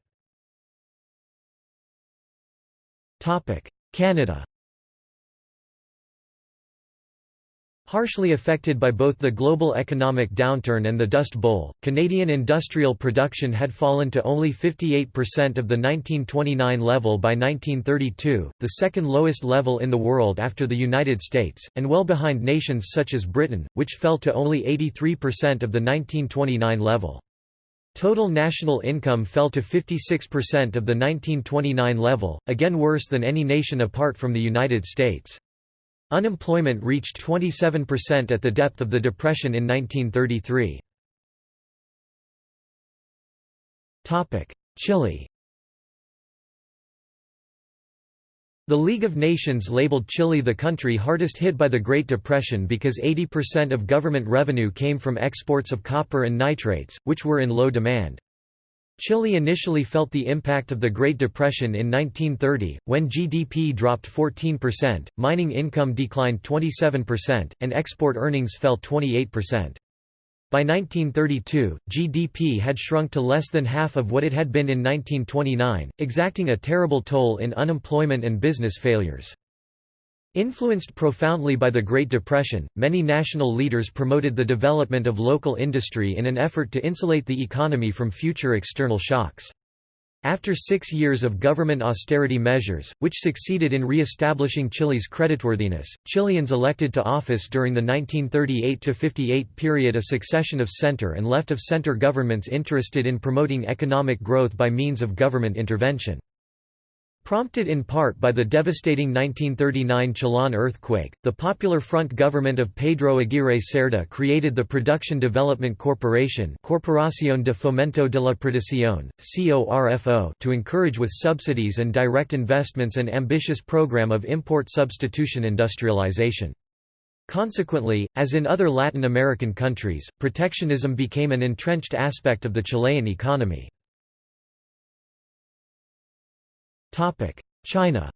A: Canada Harshly affected by both the global economic downturn and the Dust Bowl, Canadian industrial production had fallen to only 58% of the 1929 level by 1932, the second lowest level in the world after the United States, and well behind nations such as Britain, which fell to only 83% of the 1929 level. Total national income fell to 56% of the 1929 level, again worse than any nation apart from the United States. Unemployment reached 27% at the depth of the Depression in 1933. Chile The League of Nations labeled Chile the country hardest hit by the Great Depression because 80% of government revenue came from exports of copper and nitrates, which were in low demand. Chile initially felt the impact of the Great Depression in 1930, when GDP dropped 14%, mining income declined 27%, and export earnings fell 28%. By 1932, GDP had shrunk to less than half of what it had been in 1929, exacting a terrible toll in unemployment and business failures. Influenced profoundly by the Great Depression, many national leaders promoted the development of local industry in an effort to insulate the economy from future external shocks. After six years of government austerity measures, which succeeded in re-establishing Chile's creditworthiness, Chileans elected to office during the 1938–58 period a succession of center and left-of-center governments interested in promoting economic growth by means of government intervention. Prompted in part by the devastating 1939 Chillán earthquake, the Popular Front government of Pedro Aguirre Cerda created the Production Development Corporation Corporación de Fomento de la Producción, CORFO to encourage with subsidies and direct investments an ambitious program of import substitution industrialization. Consequently, as in other Latin American countries, protectionism became an entrenched aspect of the Chilean economy. China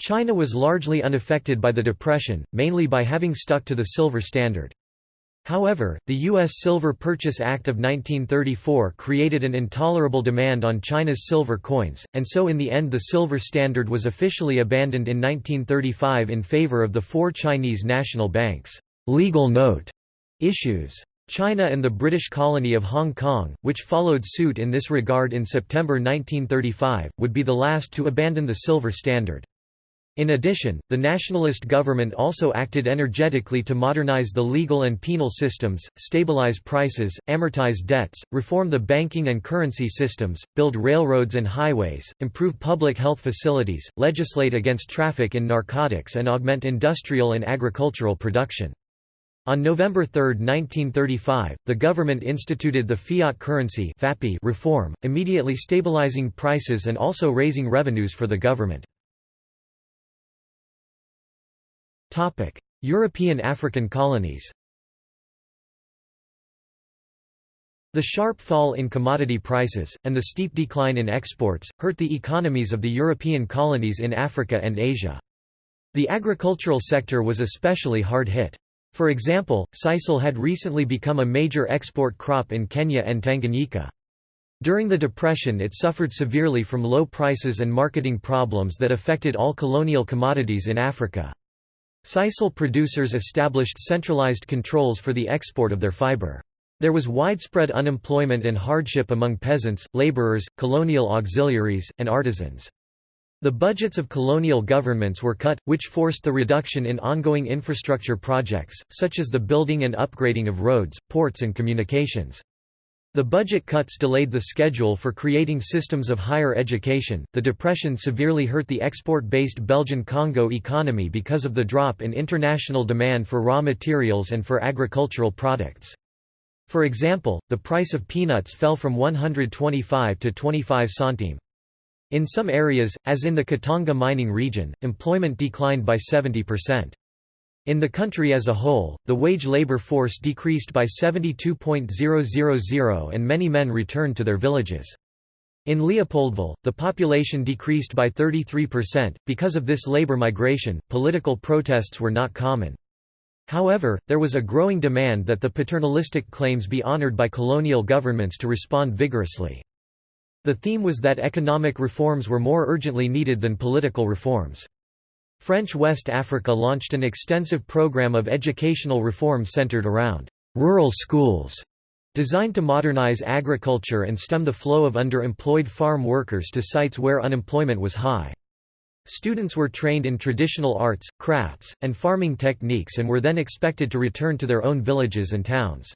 A: China was largely unaffected by the Depression, mainly by having stuck to the silver standard. However, the U.S. Silver Purchase Act of 1934 created an intolerable demand on China's silver coins, and so in the end the silver standard was officially abandoned in 1935 in favor of the four Chinese national banks' legal note issues. China and the British colony of Hong Kong, which followed suit in this regard in September 1935, would be the last to abandon the silver standard. In addition, the nationalist government also acted energetically to modernize the legal and penal systems, stabilize prices, amortize debts, reform the banking and currency systems, build railroads and highways, improve public health facilities, legislate against traffic in narcotics and augment industrial and agricultural production. On November 3, 1935, the government instituted the fiat currency reform, immediately stabilizing prices and also raising revenues for the government. European African colonies The sharp fall in commodity prices, and the steep decline in exports, hurt the economies of the European colonies in Africa and Asia. The agricultural sector was especially hard hit. For example, sisal had recently become a major export crop in Kenya and Tanganyika. During the Depression it suffered severely from low prices and marketing problems that affected all colonial commodities in Africa. Sisal producers established centralized controls for the export of their fiber. There was widespread unemployment and hardship among peasants, laborers, colonial auxiliaries, and artisans. The budgets of colonial governments were cut, which forced the reduction in ongoing infrastructure projects, such as the building and upgrading of roads, ports and communications. The budget cuts delayed the schedule for creating systems of higher education. The Depression severely hurt the export based Belgian Congo economy because of the drop in international demand for raw materials and for agricultural products. For example, the price of peanuts fell from 125 to 25 centime. In some areas, as in the Katanga mining region, employment declined by 70%. In the country as a whole, the wage labor force decreased by 72.000 and many men returned to their villages. In Leopoldville, the population decreased by 33%. Because of this labor migration, political protests were not common. However, there was a growing demand that the paternalistic claims be honored by colonial governments to respond vigorously. The theme was that economic reforms were more urgently needed than political reforms. French West Africa launched an extensive program of educational reform centered around rural schools, designed to modernize agriculture and stem the flow of underemployed farm workers to sites where unemployment was high. Students were trained in traditional arts, crafts, and farming techniques and were then expected to return to their own villages and towns.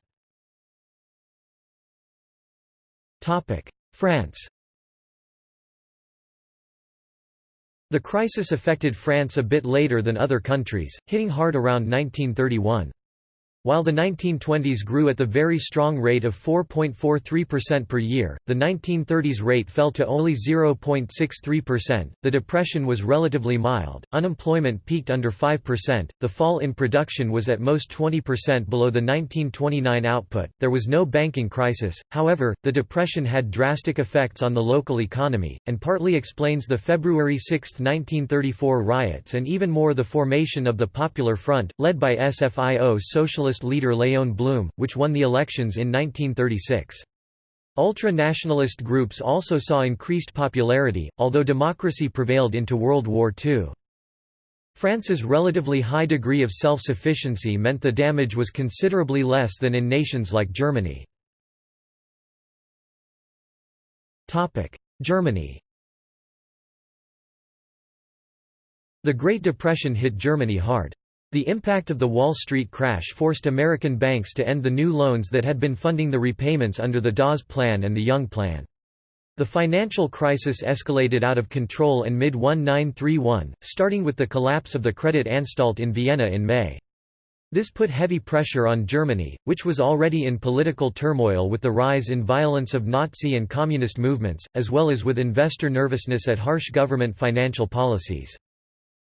A: France The crisis affected France a bit later than other countries, hitting hard around 1931. While the 1920s grew at the very strong rate of 4.43% per year, the 1930s rate fell to only 0.63%. The depression was relatively mild, unemployment peaked under 5%, the fall in production was at most 20% below the 1929 output, there was no banking crisis, however, the depression had drastic effects on the local economy, and partly explains the February 6, 1934 riots and even more the formation of the Popular Front, led by SFIO Socialist leader Léon Blum, which won the elections in 1936. Ultra-nationalist groups also saw increased popularity, although democracy prevailed into World War II. France's relatively high degree of self-sufficiency meant the damage was considerably less than in nations like Germany. Germany The Great Depression hit Germany hard. The impact of the Wall Street crash forced American banks to end the new loans that had been funding the repayments under the Dawes Plan and the Young Plan. The financial crisis escalated out of control in mid-1931, starting with the collapse of the Credit Anstalt in Vienna in May. This put heavy pressure on Germany, which was already in political turmoil with the rise in violence of Nazi and communist movements, as well as with investor nervousness at harsh government financial policies.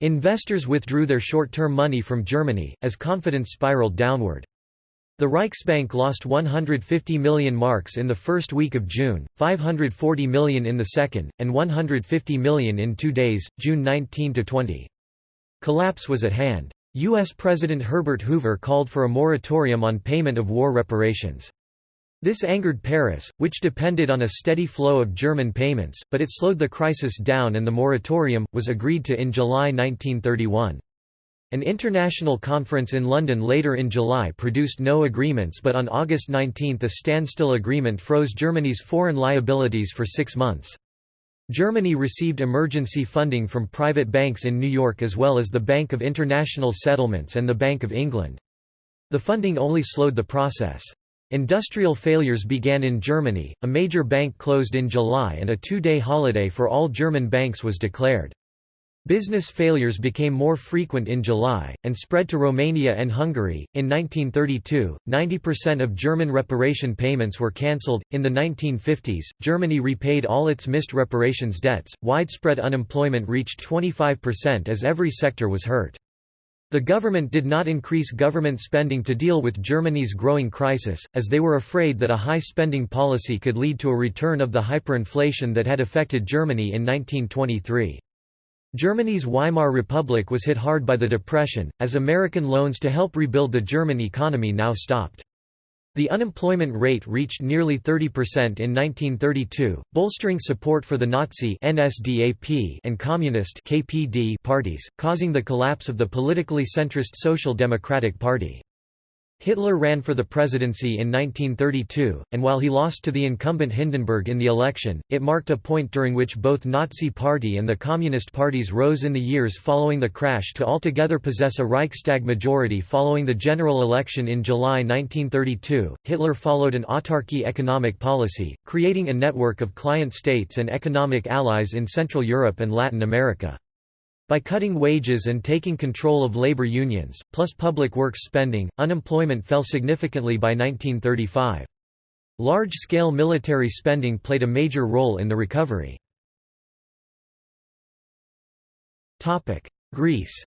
A: Investors withdrew their short-term money from Germany, as confidence spiraled downward. The Reichsbank lost 150 million marks in the first week of June, 540 million in the second, and 150 million in two days, June 19–20. Collapse was at hand. U.S. President Herbert Hoover called for a moratorium on payment of war reparations. This angered Paris, which depended on a steady flow of German payments, but it slowed the crisis down and the moratorium, was agreed to in July 1931. An international conference in London later in July produced no agreements but on August 19 a standstill agreement froze Germany's foreign liabilities for six months. Germany received emergency funding from private banks in New York as well as the Bank of International Settlements and the Bank of England. The funding only slowed the process. Industrial failures began in Germany, a major bank closed in July and a two-day holiday for all German banks was declared. Business failures became more frequent in July, and spread to Romania and Hungary. In 1932, 90% of German reparation payments were cancelled. In the 1950s, Germany repaid all its missed reparations debts. Widespread unemployment reached 25% as every sector was hurt. The government did not increase government spending to deal with Germany's growing crisis, as they were afraid that a high spending policy could lead to a return of the hyperinflation that had affected Germany in 1923. Germany's Weimar Republic was hit hard by the Depression, as American loans to help rebuild the German economy now stopped. The unemployment rate reached nearly 30% in 1932, bolstering support for the Nazi NSDAP and Communist KPD parties, causing the collapse of the politically centrist Social Democratic Party. Hitler ran for the presidency in 1932, and while he lost to the incumbent Hindenburg in the election, it marked a point during which both Nazi Party and the Communist parties rose in the years following the crash to altogether possess a Reichstag majority following the general election in July 1932. Hitler followed an autarky economic policy, creating a network of client states and economic allies in Central Europe and Latin America. By cutting wages and taking control of labor unions, plus public works spending, unemployment fell significantly by 1935. Large-scale military spending played a major role in the recovery. Greece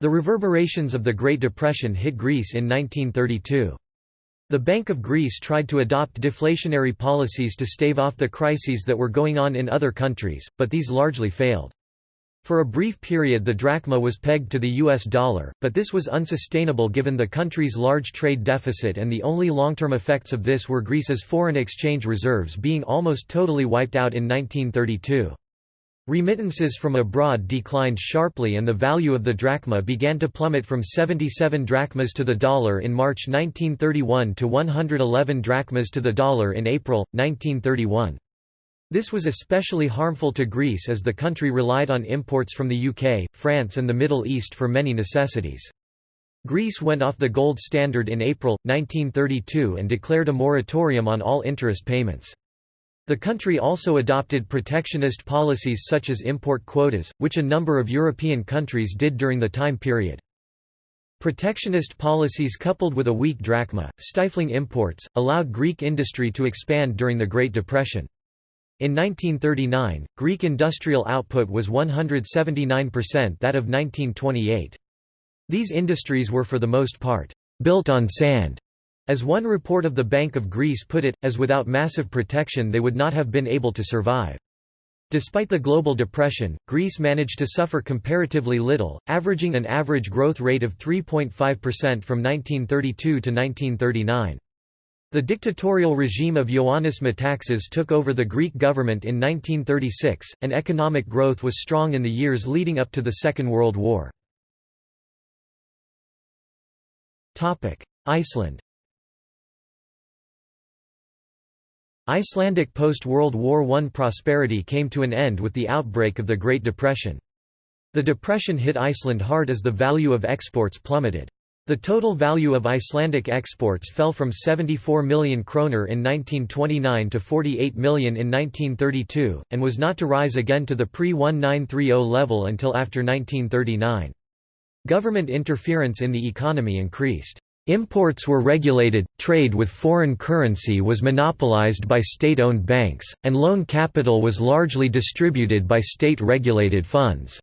A: The reverberations of the Great Depression hit Greece in 1932. The Bank of Greece tried to adopt deflationary policies to stave off the crises that were going on in other countries, but these largely failed. For a brief period the drachma was pegged to the US dollar, but this was unsustainable given the country's large trade deficit and the only long-term effects of this were Greece's foreign exchange reserves being almost totally wiped out in 1932. Remittances from abroad declined sharply and the value of the drachma began to plummet from 77 drachmas to the dollar in March 1931 to 111 drachmas to the dollar in April, 1931. This was especially harmful to Greece as the country relied on imports from the UK, France and the Middle East for many necessities. Greece went off the gold standard in April, 1932 and declared a moratorium on all interest payments. The country also adopted protectionist policies such as import quotas, which a number of European countries did during the time period. Protectionist policies coupled with a weak drachma, stifling imports, allowed Greek industry to expand during the Great Depression. In 1939, Greek industrial output was 179% that of 1928. These industries were for the most part, built on sand, as one report of the Bank of Greece put it, as without massive protection they would not have been able to survive. Despite the global depression, Greece managed to suffer comparatively little, averaging an average growth rate of 3.5% from 1932 to 1939. The dictatorial regime of Ioannis Metaxas took over the Greek government in 1936, and economic growth was strong in the years leading up to the Second World War. Iceland Icelandic post-World War I prosperity came to an end with the outbreak of the Great Depression. The depression hit Iceland hard as the value of exports plummeted. The total value of Icelandic exports fell from 74 million kroner in 1929 to 48 million in 1932, and was not to rise again to the pre-1930 level until after 1939. Government interference in the economy increased. Imports were regulated, trade with foreign currency was monopolized by state-owned banks, and loan capital was largely distributed by state-regulated funds.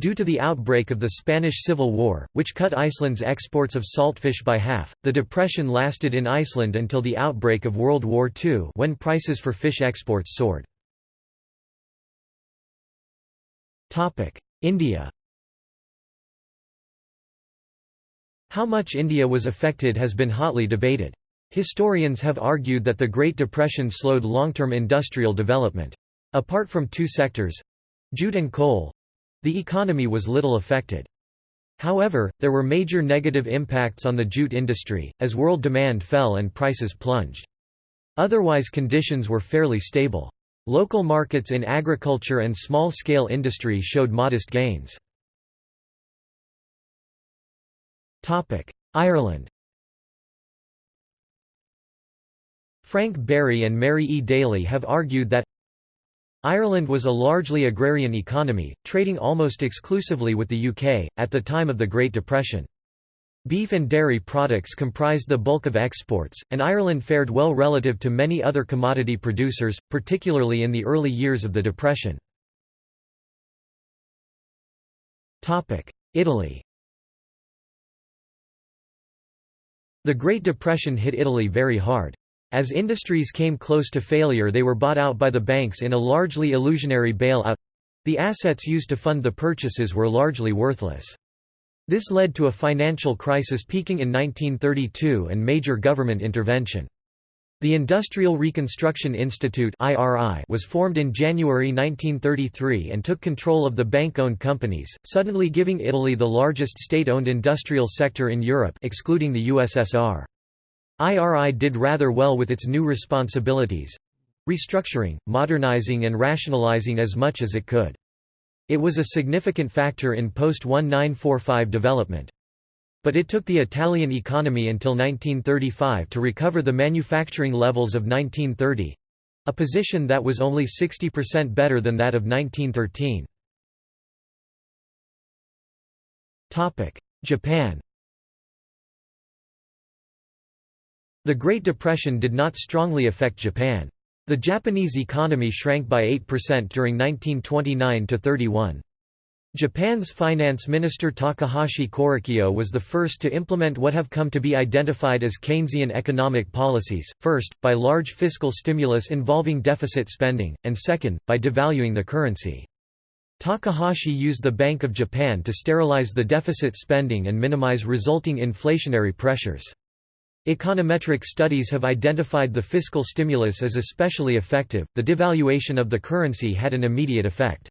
A: Due to the outbreak of the Spanish Civil War, which cut Iceland's exports of saltfish by half, the depression lasted in Iceland until the outbreak of World War II when prices for fish exports soared. India How much India was affected has been hotly debated. Historians have argued that the Great Depression slowed long-term industrial development. Apart from two sectors—jute and coal, the economy was little affected. However, there were major negative impacts on the jute industry, as world demand fell and prices plunged. Otherwise conditions were fairly stable. Local markets in agriculture and small-scale industry showed modest gains. Ireland Frank Berry and Mary E. Daly have argued that Ireland was a largely agrarian economy, trading almost exclusively with the UK, at the time of the Great Depression. Beef and dairy products comprised the bulk of exports, and Ireland fared well relative to many other commodity producers, particularly in the early years of the Depression. Italy The Great Depression hit Italy very hard. As industries came close to failure they were bought out by the banks in a largely illusionary bail-out—the assets used to fund the purchases were largely worthless. This led to a financial crisis peaking in 1932 and major government intervention. The Industrial Reconstruction Institute was formed in January 1933 and took control of the bank-owned companies, suddenly giving Italy the largest state-owned industrial sector in Europe excluding the USSR. IRI did rather well with its new responsibilities—restructuring, modernizing and rationalizing as much as it could. It was a significant factor in post-1945 development. But it took the Italian economy until 1935 to recover the manufacturing levels of 1930—a position that was only 60% better than that of 1913. Japan The Great Depression did not strongly affect Japan. The Japanese economy shrank by 8% during 1929–31. Japan's finance minister Takahashi Korekiyo was the first to implement what have come to be identified as Keynesian economic policies, first, by large fiscal stimulus involving deficit spending, and second, by devaluing the currency. Takahashi used the Bank of Japan to sterilize the deficit spending and minimize resulting inflationary pressures. Econometric studies have identified the fiscal stimulus as especially effective. The devaluation of the currency had an immediate effect.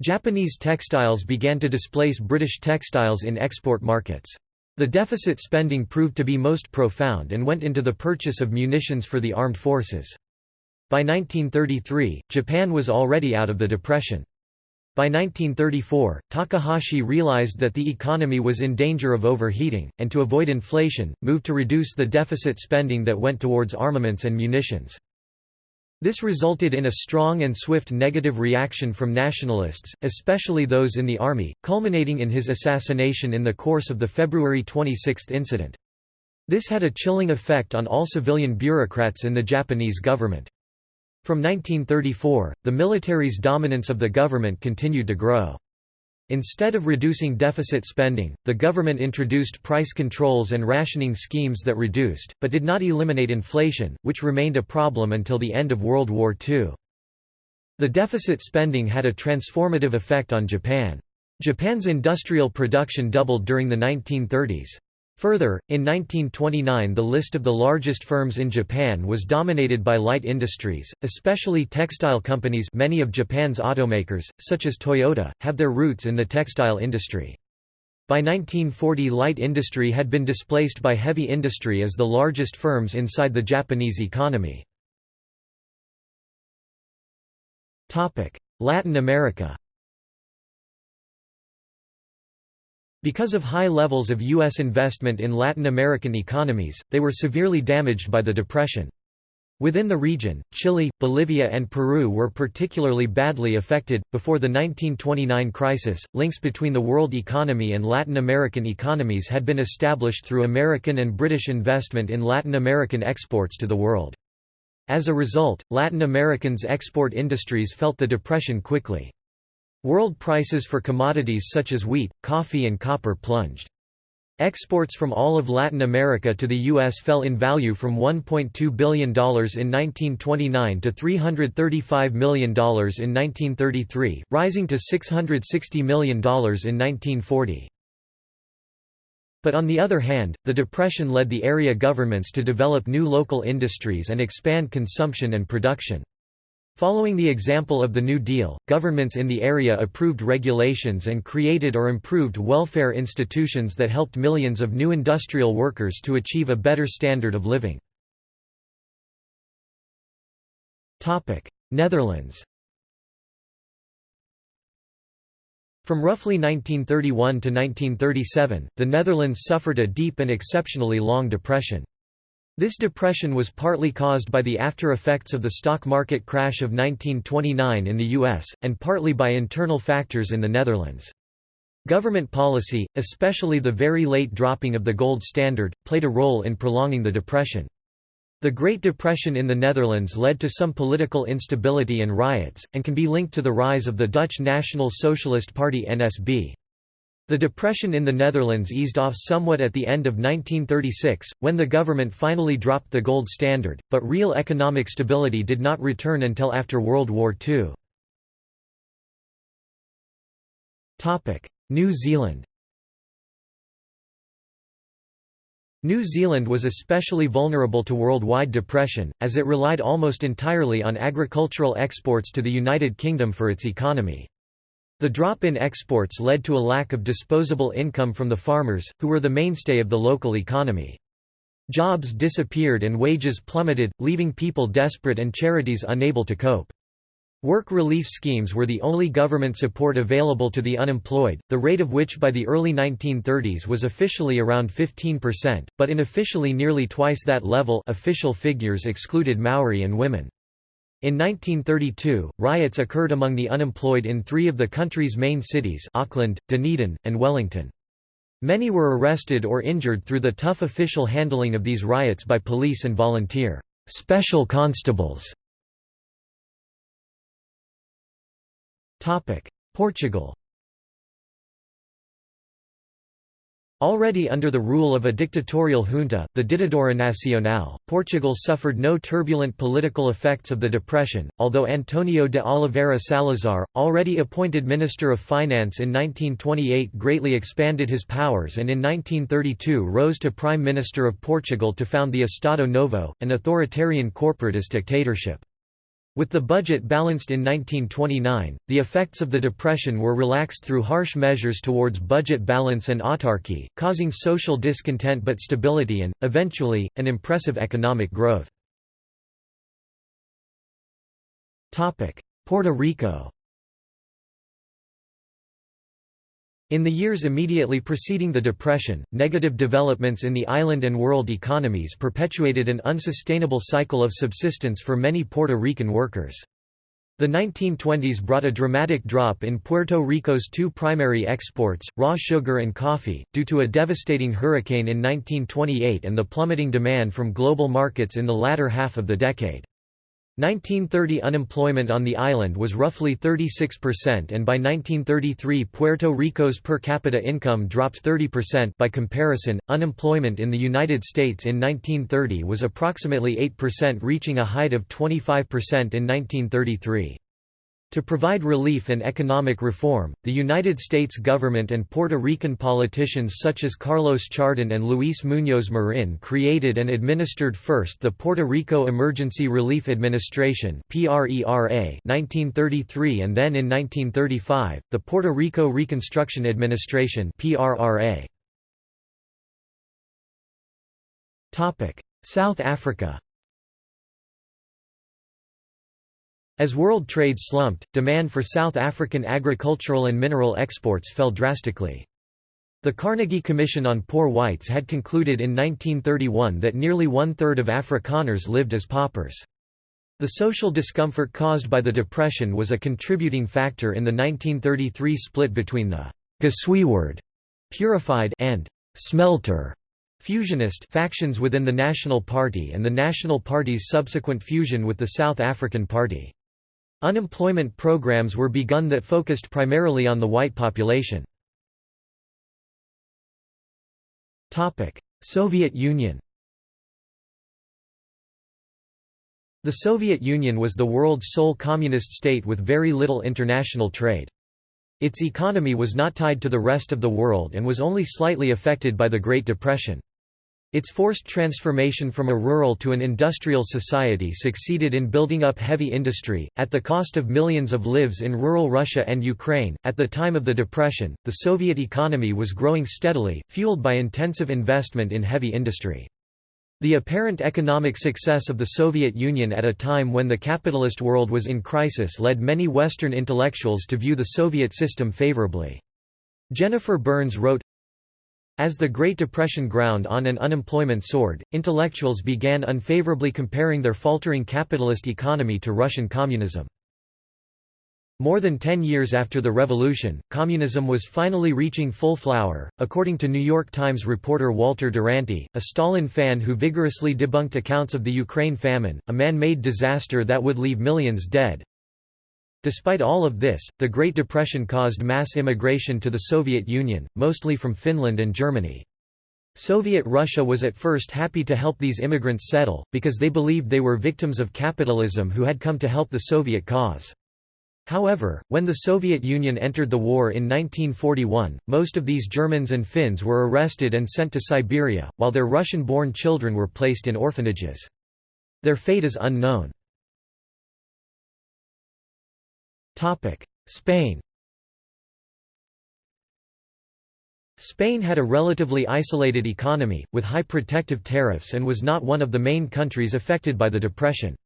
A: Japanese textiles began to displace British textiles in export markets. The deficit spending proved to be most profound and went into the purchase of munitions for the armed forces. By 1933, Japan was already out of the Depression. By 1934, Takahashi realized that the economy was in danger of overheating, and to avoid inflation, moved to reduce the deficit spending that went towards armaments and munitions. This resulted in a strong and swift negative reaction from nationalists, especially those in the army, culminating in his assassination in the course of the February 26 incident. This had a chilling effect on all civilian bureaucrats in the Japanese government. From 1934, the military's dominance of the government continued to grow. Instead of reducing deficit spending, the government introduced price controls and rationing schemes that reduced, but did not eliminate inflation, which remained a problem until the end of World War II. The deficit spending had a transformative effect on Japan. Japan's industrial production doubled during the 1930s. Further, in 1929 the list of the largest firms in Japan was dominated by light industries, especially textile companies many of Japan's automakers, such as Toyota, have their roots in the textile industry. By 1940 light industry had been displaced by heavy industry as the largest firms inside the Japanese economy. Latin America Because of high levels of U.S. investment in Latin American economies, they were severely damaged by the Depression. Within the region, Chile, Bolivia, and Peru were particularly badly affected. Before the 1929 crisis, links between the world economy and Latin American economies had been established through American and British investment in Latin American exports to the world. As a result, Latin Americans' export industries felt the depression quickly. World prices for commodities such as wheat, coffee and copper plunged. Exports from all of Latin America to the U.S. fell in value from $1.2 billion in 1929 to $335 million in 1933, rising to $660 million in 1940. But on the other hand, the Depression led the area governments to develop new local industries and expand consumption and production. Following the example of the New Deal, governments in the area approved regulations and created or improved welfare institutions that helped millions of new industrial workers to achieve a better standard of living. Netherlands From roughly 1931 to 1937, the Netherlands suffered a deep and exceptionally long depression. This depression was partly caused by the after-effects of the stock market crash of 1929 in the US, and partly by internal factors in the Netherlands. Government policy, especially the very late dropping of the gold standard, played a role in prolonging the depression. The Great Depression in the Netherlands led to some political instability and riots, and can be linked to the rise of the Dutch National Socialist Party NSB. The depression in the Netherlands eased off somewhat at the end of 1936, when the government finally dropped the gold standard, but real economic stability did not return until after World War II. New Zealand New Zealand was especially vulnerable to worldwide depression, as it relied almost entirely on agricultural exports to the United Kingdom for its economy. The drop in exports led to a lack of disposable income from the farmers, who were the mainstay of the local economy. Jobs disappeared and wages plummeted, leaving people desperate and charities unable to cope. Work relief schemes were the only government support available to the unemployed, the rate of which by the early 1930s was officially around 15%, but unofficially nearly twice that level official figures excluded Maori and women. In 1932, riots occurred among the unemployed in three of the country's main cities Auckland, Dunedin, and Wellington. Many were arrested or injured through the tough official handling of these riots by police and volunteer special constables. Portugal Already under the rule of a dictatorial junta, the Ditadura Nacional, Portugal suffered no turbulent political effects of the Depression, although Antonio de Oliveira Salazar, already appointed Minister of Finance in 1928 greatly expanded his powers and in 1932 rose to Prime Minister of Portugal to found the Estado Novo, an authoritarian corporatist dictatorship. With the budget balanced in 1929, the effects of the Depression were relaxed through harsh measures towards budget balance and autarky, causing social discontent but stability and, eventually, an impressive economic growth. Puerto Rico In the years immediately preceding the Depression, negative developments in the island and world economies perpetuated an unsustainable cycle of subsistence for many Puerto Rican workers. The 1920s brought a dramatic drop in Puerto Rico's two primary exports, raw sugar and coffee, due to a devastating hurricane in 1928 and the plummeting demand from global markets in the latter half of the decade. 1930 unemployment on the island was roughly 36% and by 1933 Puerto Rico's per capita income dropped 30% by comparison, unemployment in the United States in 1930 was approximately 8% reaching a height of 25% in 1933. To provide relief and economic reform, the United States government and Puerto Rican politicians such as Carlos Chardon and Luis Muñoz Marin created and administered first the Puerto Rico Emergency Relief Administration 1933 and then in 1935, the Puerto Rico Reconstruction Administration South Africa As world trade slumped, demand for South African agricultural and mineral exports fell drastically. The Carnegie Commission on Poor Whites had concluded in 1931 that nearly one-third of Afrikaners lived as paupers. The social discomfort caused by the Depression was a contributing factor in the 1933 split between the Gesuiwerde purified and smelter fusionist factions within the National Party and the National Party's subsequent fusion with the South African Party. Unemployment programs were begun that focused primarily on the white population. Soviet Union The Soviet Union was the world's sole communist state with very little international trade. Its economy was not tied to the rest of the world and was only slightly affected by the Great Depression. Its forced transformation from a rural to an industrial society succeeded in building up heavy industry, at the cost of millions of lives in rural Russia and Ukraine. At the time of the Depression, the Soviet economy was growing steadily, fueled by intensive investment in heavy industry. The apparent economic success of the Soviet Union at a time when the capitalist world was in crisis led many Western intellectuals to view the Soviet system favorably. Jennifer Burns wrote, as the Great Depression ground on and unemployment soared, intellectuals began unfavorably comparing their faltering capitalist economy to Russian communism. More than ten years after the revolution, communism was finally reaching full flower, according to New York Times reporter Walter Duranty, a Stalin fan who vigorously debunked accounts of the Ukraine famine, a man-made disaster that would leave millions dead. Despite all of this, the Great Depression caused mass immigration to the Soviet Union, mostly from Finland and Germany. Soviet Russia was at first happy to help these immigrants settle, because they believed they were victims of capitalism who had come to help the Soviet cause. However, when the Soviet Union entered the war in 1941, most of these Germans and Finns were arrested and sent to Siberia, while their Russian-born children were placed in orphanages. Their fate is unknown. Spain Spain had a relatively isolated economy, with high protective tariffs and was not one of the main countries affected by the Depression.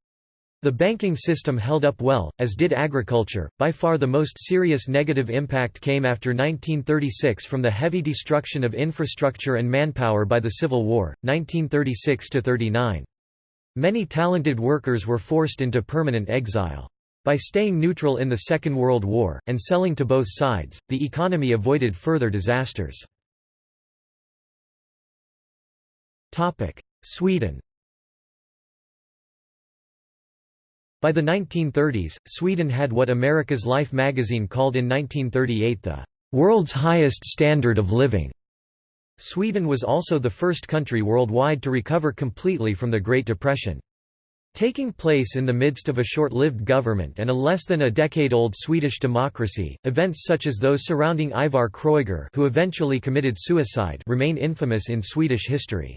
A: The banking system held up well, as did agriculture. By far the most serious negative impact came after 1936 from the heavy destruction of infrastructure and manpower by the Civil War, 1936 39. Many talented workers were forced into permanent exile. By staying neutral in the Second World War, and selling to both sides, the economy avoided further disasters. Sweden By the 1930s, Sweden had what America's Life magazine called in 1938 the "...world's highest standard of living." Sweden was also the first country worldwide to recover completely from the Great Depression. Taking place in the midst of a short-lived government and a less than a decade-old Swedish democracy, events such as those surrounding Ivar Kreuger who eventually committed suicide remain infamous in Swedish history.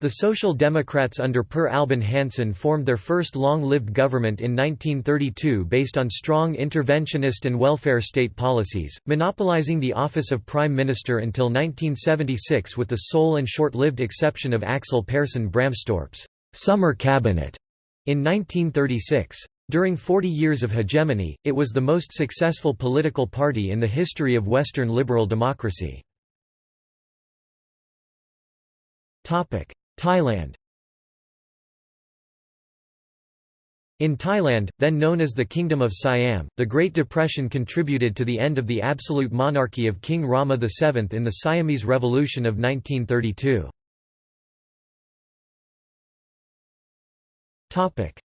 A: The Social Democrats under Per Albin Hansson formed their first long-lived government in 1932 based on strong interventionist and welfare state policies, monopolizing the office of Prime Minister until 1976 with the sole and short-lived exception of Axel Pehrsson Bramstorp's «summer cabinet» In 1936. During 40 years of hegemony, it was the most successful political party in the history of Western liberal democracy. Thailand In Thailand, then known as the Kingdom of Siam, the Great Depression contributed to the end of the absolute monarchy of King Rama VII in the Siamese Revolution of 1932.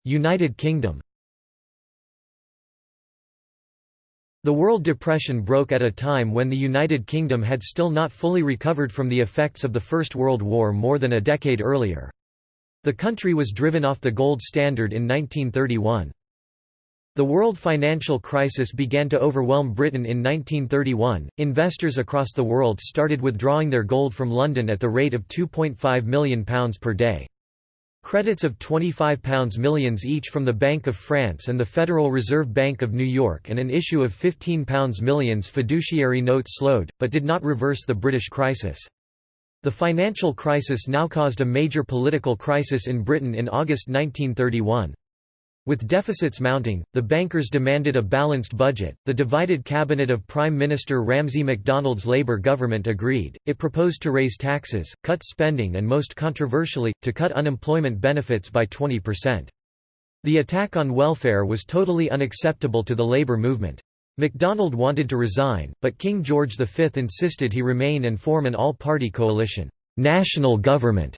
A: United Kingdom The World Depression broke at a time when the United Kingdom had still not fully recovered from the effects of the First World War more than a decade earlier. The country was driven off the gold standard in 1931. The world financial crisis began to overwhelm Britain in 1931. Investors across the world started withdrawing their gold from London at the rate of £2.5 million per day. Credits of £25 millions each from the Bank of France and the Federal Reserve Bank of New York and an issue of £15 millions fiduciary notes slowed, but did not reverse the British crisis. The financial crisis now caused a major political crisis in Britain in August 1931. With deficits mounting, the bankers demanded a balanced budget. The divided cabinet of Prime Minister Ramsay MacDonald's Labour government agreed. It proposed to raise taxes, cut spending, and most controversially, to cut unemployment benefits by 20%. The attack on welfare was totally unacceptable to the Labour movement. MacDonald wanted to resign, but King George V insisted he remain and form an all party coalition, national government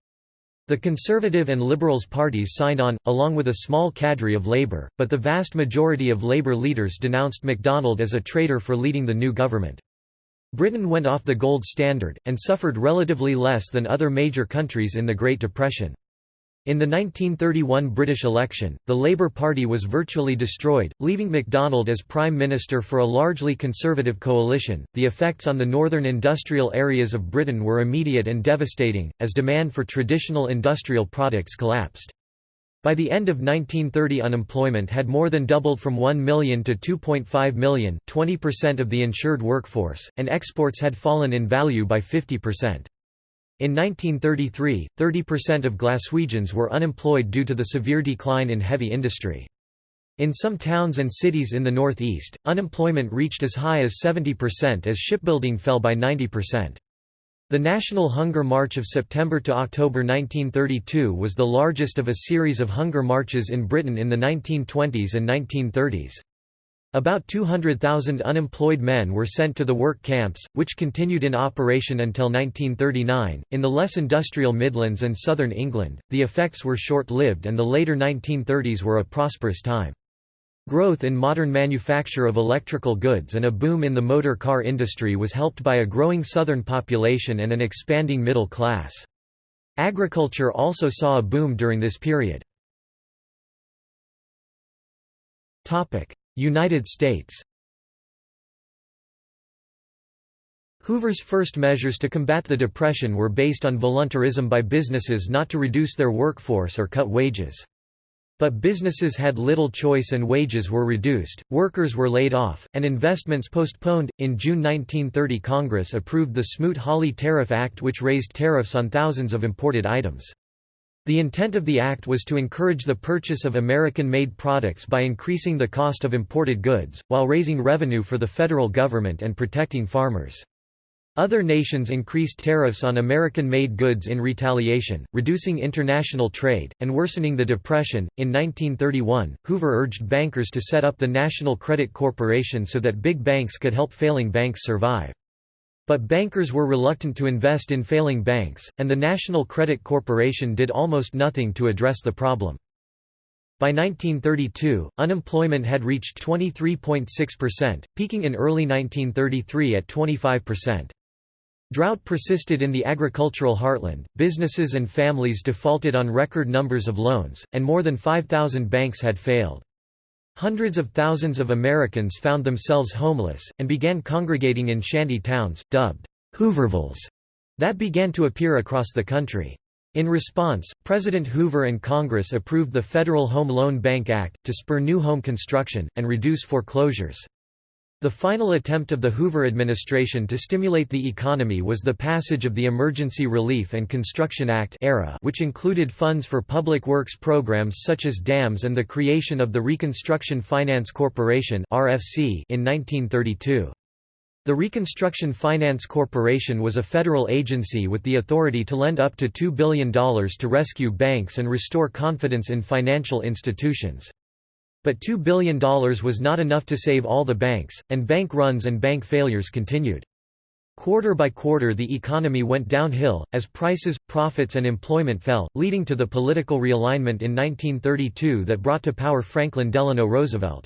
A: The Conservative and Liberals parties signed on, along with a small cadre of Labour, but the vast majority of Labour leaders denounced MacDonald as a traitor for leading the new government. Britain went off the gold standard, and suffered relatively less than other major countries in the Great Depression. In the 1931 British election, the Labour Party was virtually destroyed, leaving MacDonald as Prime Minister for a largely conservative coalition. The effects on the northern industrial areas of Britain were immediate and devastating, as demand for traditional industrial products collapsed. By the end of 1930 unemployment had more than doubled from 1 million to 2.5 million 20% of the insured workforce, and exports had fallen in value by 50%. In 1933, 30% of Glaswegians were unemployed due to the severe decline in heavy industry. In some towns and cities in the northeast, unemployment reached as high as 70% as shipbuilding fell by 90%. The National Hunger March of September to October 1932 was the largest of a series of hunger marches in Britain in the 1920s and 1930s. About 200,000 unemployed men were sent to the work camps, which continued in operation until 1939. In the less industrial Midlands and southern England, the effects were short lived and the later 1930s were a prosperous time. Growth in modern manufacture of electrical goods and a boom in the motor car industry was helped by a growing southern population and an expanding middle class. Agriculture also saw a boom during this period. United States Hoover's first measures to combat the Depression were based on voluntarism by businesses not to reduce their workforce or cut wages. But businesses had little choice and wages were reduced, workers were laid off, and investments postponed. In June 1930, Congress approved the Smoot Hawley Tariff Act, which raised tariffs on thousands of imported items. The intent of the act was to encourage the purchase of American-made products by increasing the cost of imported goods, while raising revenue for the federal government and protecting farmers. Other nations increased tariffs on American-made goods in retaliation, reducing international trade, and worsening the Depression. In 1931, Hoover urged bankers to set up the National Credit Corporation so that big banks could help failing banks survive. But bankers were reluctant to invest in failing banks, and the National Credit Corporation did almost nothing to address the problem. By 1932, unemployment had reached 23.6%, peaking in early 1933 at 25%. Drought persisted in the agricultural heartland, businesses and families defaulted on record numbers of loans, and more than 5,000 banks had failed. Hundreds of thousands of Americans found themselves homeless, and began congregating in shanty towns, dubbed Hoovervilles, that began to appear across the country. In response, President Hoover and Congress approved the Federal Home Loan Bank Act, to spur new home construction, and reduce foreclosures. The final attempt of the Hoover administration to stimulate the economy was the passage of the Emergency Relief and Construction Act era, which included funds for public works programs such as dams and the creation of the Reconstruction Finance Corporation (RFC) in 1932. The Reconstruction Finance Corporation was a federal agency with the authority to lend up to $2 billion to rescue banks and restore confidence in financial institutions. But $2 billion was not enough to save all the banks, and bank runs and bank failures continued. Quarter by quarter the economy went downhill, as prices, profits and employment fell, leading to the political realignment in 1932 that brought to power Franklin Delano Roosevelt.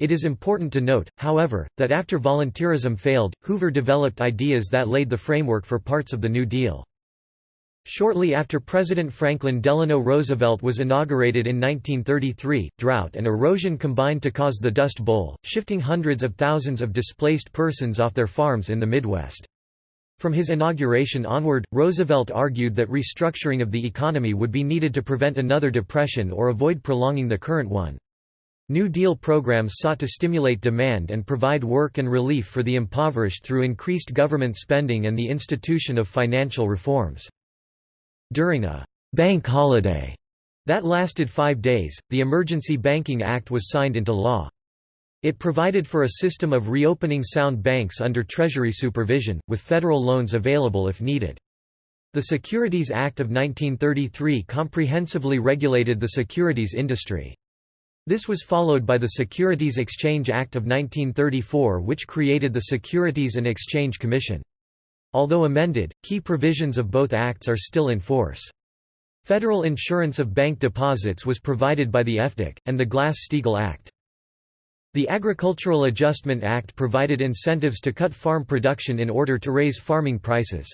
A: It is important to note, however, that after volunteerism failed, Hoover developed ideas that laid the framework for parts of the New Deal. Shortly after President Franklin Delano Roosevelt was inaugurated in 1933, drought and erosion combined to cause the Dust Bowl, shifting hundreds of thousands of displaced persons off their farms in the Midwest. From his inauguration onward, Roosevelt argued that restructuring of the economy would be needed to prevent another depression or avoid prolonging the current one. New Deal programs sought to stimulate demand and provide work and relief for the impoverished through increased government spending and the institution of financial reforms. During a «bank holiday» that lasted five days, the Emergency Banking Act was signed into law. It provided for a system of reopening sound banks under Treasury supervision, with federal loans available if needed. The Securities Act of 1933 comprehensively regulated the securities industry. This was followed by the Securities Exchange Act of 1934 which created the Securities and Exchange Commission. Although amended, key provisions of both acts are still in force. Federal insurance of bank deposits was provided by the FDIC, and the Glass-Steagall Act. The Agricultural Adjustment Act provided incentives to cut farm production in order to raise farming prices.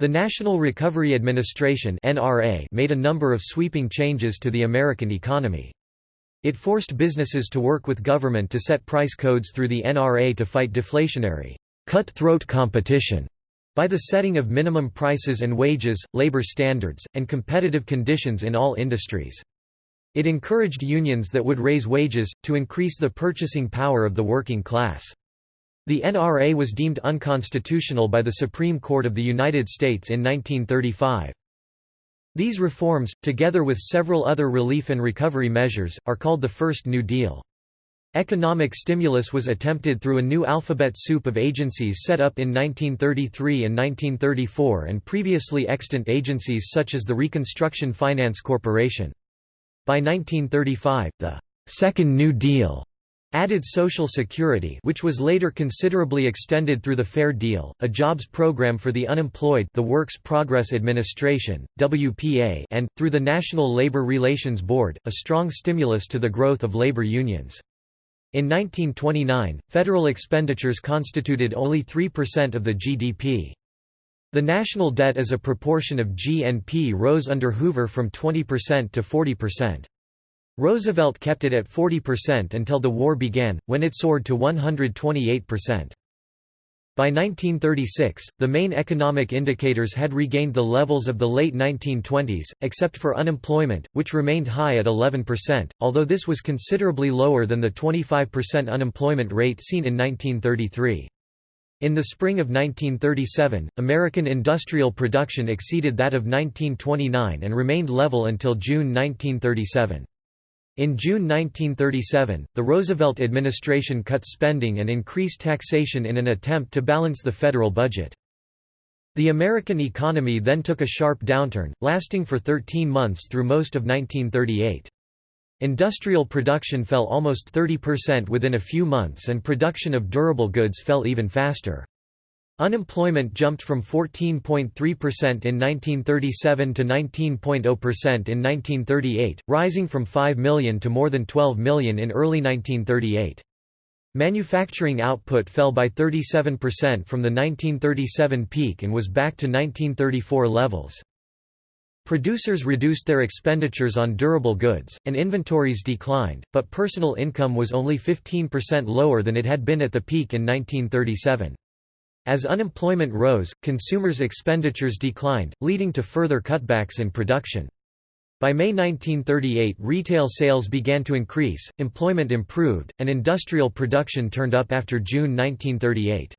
A: The National Recovery Administration (NRA) made a number of sweeping changes to the American economy. It forced businesses to work with government to set price codes through the NRA to fight deflationary, cutthroat competition by the setting of minimum prices and wages, labor standards, and competitive conditions in all industries. It encouraged unions that would raise wages, to increase the purchasing power of the working class. The NRA was deemed unconstitutional by the Supreme Court of the United States in 1935. These reforms, together with several other relief and recovery measures, are called the First New Deal. Economic stimulus was attempted through a new alphabet soup of agencies set up in 1933 and 1934 and previously extant agencies such as the Reconstruction Finance Corporation. By 1935, the Second New Deal added Social Security which was later considerably extended through the Fair Deal, a jobs program for the unemployed the Works Progress Administration, WPA and, through the National Labor Relations Board, a strong stimulus to the growth of labor unions. In 1929, federal expenditures constituted only 3% of the GDP. The national debt as a proportion of GNP rose under Hoover from 20% to 40%. Roosevelt kept it at 40% until the war began, when it soared to 128%. By 1936, the main economic indicators had regained the levels of the late 1920s, except for unemployment, which remained high at 11%, although this was considerably lower than the 25% unemployment rate seen in 1933. In the spring of 1937, American industrial production exceeded that of 1929 and remained level until June 1937. In June 1937, the Roosevelt administration cut spending and increased taxation in an attempt to balance the federal budget. The American economy then took a sharp downturn, lasting for 13 months through most of 1938. Industrial production fell almost 30% within a few months and production of durable goods fell even faster. Unemployment jumped from 14.3% in 1937 to 19.0% in 1938, rising from 5 million to more than 12 million in early 1938. Manufacturing output fell by 37% from the 1937 peak and was back to 1934 levels. Producers reduced their expenditures on durable goods, and inventories declined, but personal income was only 15% lower than it had been at the peak in 1937. As unemployment rose, consumers' expenditures declined, leading to further cutbacks in production. By May 1938 retail sales began to increase, employment improved, and industrial production turned up after June 1938.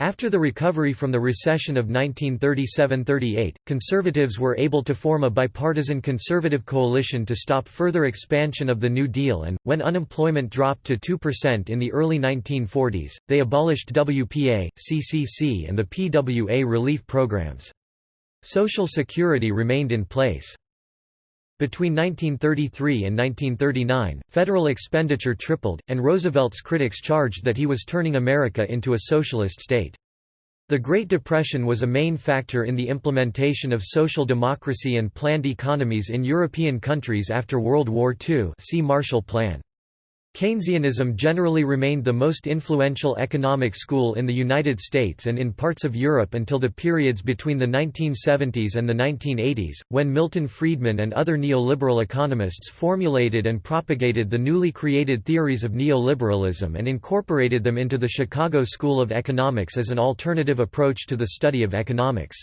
A: After the recovery from the recession of 1937–38, conservatives were able to form a bipartisan conservative coalition to stop further expansion of the New Deal and, when unemployment dropped to 2% in the early 1940s, they abolished WPA, CCC and the PWA relief programs. Social Security remained in place. Between 1933 and 1939, federal expenditure tripled, and Roosevelt's critics charged that he was turning America into a socialist state. The Great Depression was a main factor in the implementation of social democracy and planned economies in European countries after World War II see Marshall Plan. Keynesianism generally remained the most influential economic school in the United States and in parts of Europe until the periods between the 1970s and the 1980s, when Milton Friedman and other neoliberal economists formulated and propagated the newly created theories of neoliberalism and incorporated them into the Chicago School of Economics as an alternative approach to the study of economics.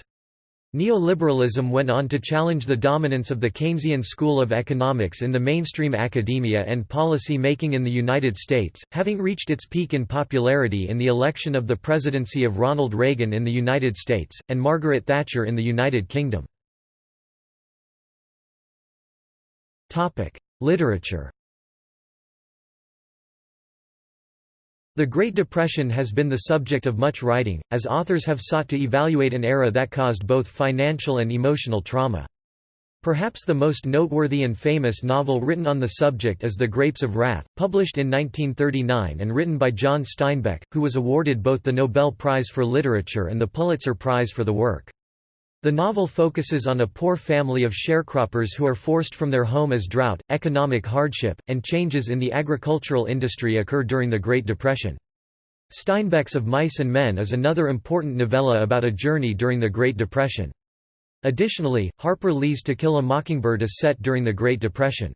A: Neoliberalism went on to challenge the dominance of the Keynesian school of economics in the mainstream academia and policy making in the United States, having reached its peak in popularity in the election of the presidency of Ronald Reagan in the United States, and Margaret Thatcher in the United Kingdom. Literature The Great Depression has been the subject of much writing, as authors have sought to evaluate an era that caused both financial and emotional trauma. Perhaps the most noteworthy and famous novel written on the subject is The Grapes of Wrath, published in 1939 and written by John Steinbeck, who was awarded both the Nobel Prize for Literature and the Pulitzer Prize for the work. The novel focuses on a poor family of sharecroppers who are forced from their home as drought, economic hardship, and changes in the agricultural industry occur during the Great Depression. Steinbeck's Of Mice and Men is another important novella about a journey during the Great Depression. Additionally, Harper Lee's To Kill a Mockingbird is set during the Great Depression.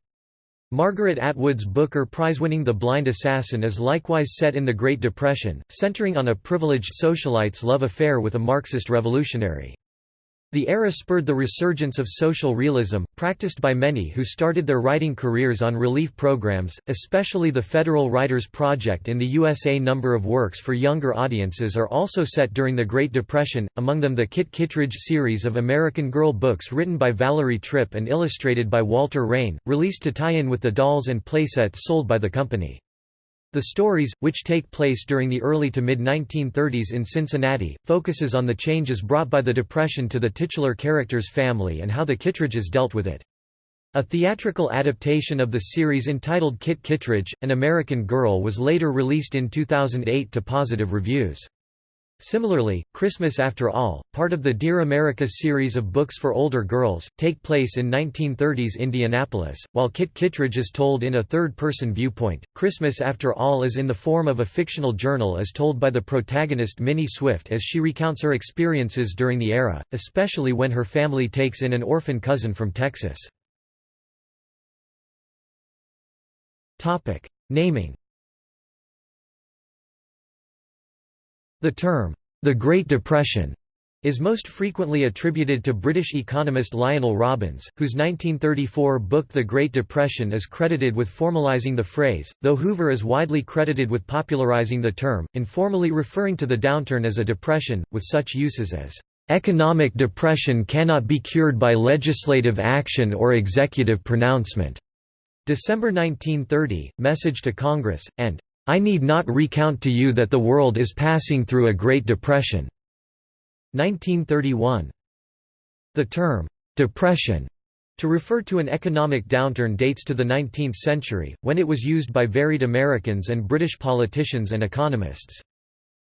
A: Margaret Atwood's Booker Prize-winning The Blind Assassin is likewise set in the Great Depression, centering on a privileged socialite's love affair with a Marxist revolutionary. The era spurred the resurgence of social realism, practiced by many who started their writing careers on relief programs, especially the Federal Writers Project in the USA. Number of works for younger audiences are also set during the Great Depression, among them the Kit Kittredge series of American Girl books written by Valerie Tripp and illustrated by Walter Rane, released to tie in with the dolls and playsets sold by the company. The stories, which take place during the early to mid-1930s in Cincinnati, focuses on the changes brought by the Depression to the titular character's family and how the Kittredges dealt with it. A theatrical adaptation of the series entitled Kit Kittredge, An American Girl was later released in 2008 to positive reviews. Similarly, Christmas After All, part of the Dear America series of books for older girls, take place in 1930s Indianapolis, while Kit Kittredge is told in a third-person viewpoint. Christmas After All is in the form of a fictional journal as told by the protagonist Minnie Swift as she recounts her experiences during the era, especially when her family takes in an orphan cousin from Texas. Topic: Naming The term, "'the Great Depression' is most frequently attributed to British economist Lionel Robbins, whose 1934 book The Great Depression is credited with formalising the phrase, though Hoover is widely credited with popularising the term, informally referring to the downturn as a depression, with such uses as, "...economic depression cannot be cured by legislative action or executive pronouncement." December 1930, Message to Congress, and I need not recount to you that the world is passing through a Great Depression." 1931. The term, "'depression' to refer to an economic downturn dates to the 19th century, when it was used by varied Americans and British politicians and economists.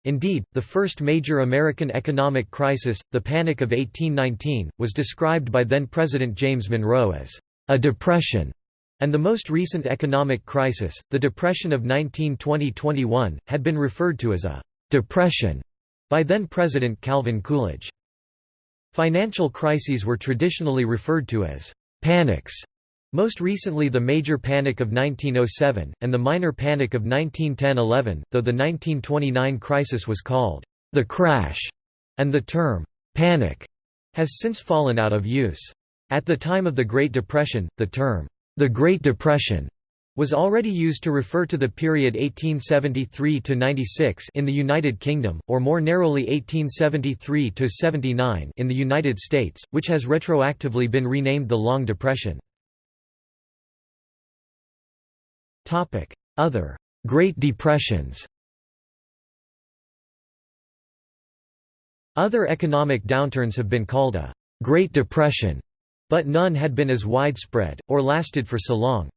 A: Indeed, the first major American economic crisis, the Panic of 1819, was described by then-President James Monroe as a depression and the most recent economic crisis, the Depression of 1920–21, had been referred to as a «depression» by then-President Calvin Coolidge. Financial crises were traditionally referred to as «panics», most recently the Major Panic of 1907, and the Minor Panic of 1910–11, though the 1929 crisis was called «the crash», and the term «panic» has since fallen out of use. At the time of the Great Depression, the term the Great Depression was already used to refer to the period 1873–96 in the United Kingdom, or more narrowly 1873–79 in the United States, which has retroactively been renamed the Long Depression. Other Great Depressions Other economic downturns have been called a «Great Depression» But none had been as widespread, or lasted for so long.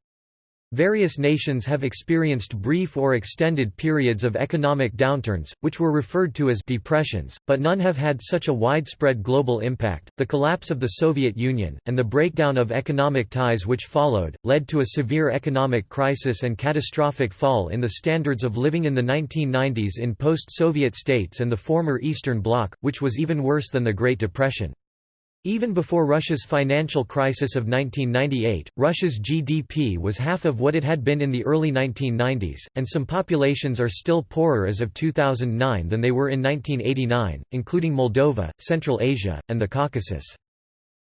A: Various nations have experienced brief or extended periods of economic downturns, which were referred to as depressions, but none have had such a widespread global impact. The collapse of the Soviet Union, and the breakdown of economic ties which followed, led to a severe economic crisis and catastrophic fall in the standards of living in the 1990s in post Soviet states and the former Eastern Bloc, which was even worse than the Great Depression. Even before Russia's financial crisis of 1998, Russia's GDP was half of what it had been in the early 1990s, and some populations are still poorer as of 2009 than they were in 1989, including Moldova, Central Asia, and the Caucasus.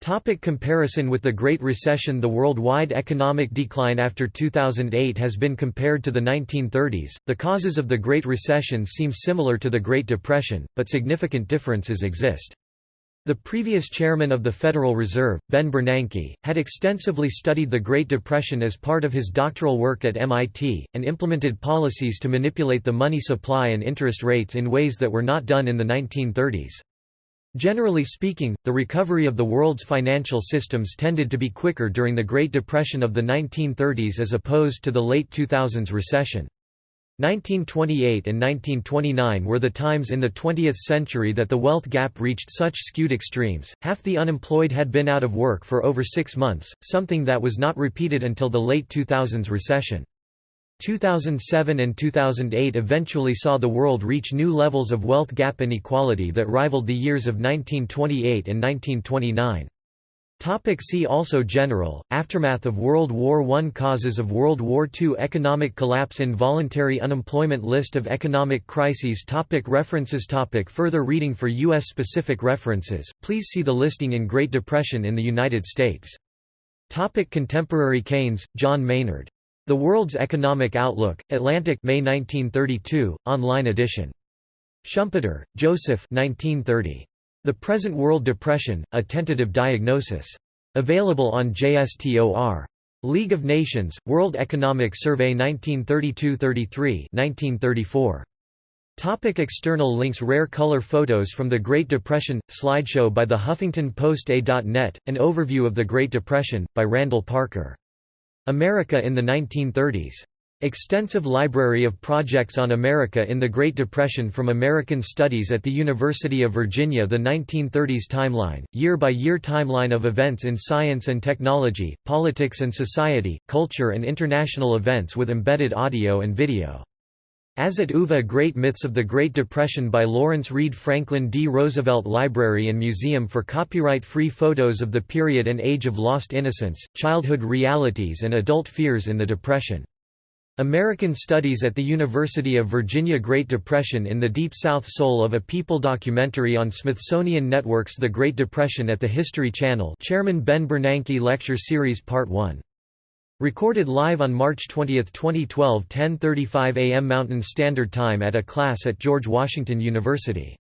A: Topic comparison with the Great Recession The worldwide economic decline after 2008 has been compared to the 1930s. The causes of the Great Recession seem similar to the Great Depression, but significant differences exist. The previous chairman of the Federal Reserve, Ben Bernanke, had extensively studied the Great Depression as part of his doctoral work at MIT, and implemented policies to manipulate the money supply and interest rates in ways that were not done in the 1930s. Generally speaking, the recovery of the world's financial systems tended to be quicker during the Great Depression of the 1930s as opposed to the late 2000s recession. 1928 and 1929 were the times in the 20th century that the wealth gap reached such skewed extremes, half the unemployed had been out of work for over six months, something that was not repeated until the late 2000s recession. 2007 and 2008 eventually saw the world reach new levels of wealth gap inequality that rivaled the years of 1928 and 1929. Topic see also General, Aftermath of World War I Causes of World War II Economic collapse Involuntary unemployment List of economic crises topic References topic Further reading For U.S.-specific references, please see the listing in Great Depression in the United States. Topic Contemporary Keynes, John Maynard. The World's Economic Outlook, Atlantic May 1932, online edition. Schumpeter, Joseph 1930. The Present World Depression, A Tentative Diagnosis. Available on JSTOR. League of Nations, World Economic Survey 1932–33 1934. Topic external links Rare color photos from the Great Depression – slideshow by the Huffington Post A.net, an overview of the Great Depression, by Randall Parker. America in the 1930s. Extensive library of projects on America in the Great Depression from American Studies at the University of Virginia The 1930s Timeline, year-by-year timeline of events in science and technology, politics and society, culture and international events with embedded audio and video. As at UVA Great Myths of the Great Depression by Lawrence Reed Franklin D. Roosevelt Library and Museum for copyright-free photos of the period and age of lost innocence, childhood realities and adult fears in the Depression. American Studies at the University of Virginia Great Depression in the Deep South Soul of a People documentary on Smithsonian Network's The Great Depression at the History Channel Chairman Ben Bernanke Lecture Series Part 1. Recorded live on March 20, 2012 10.35 am Mountain Standard Time at a class at George Washington University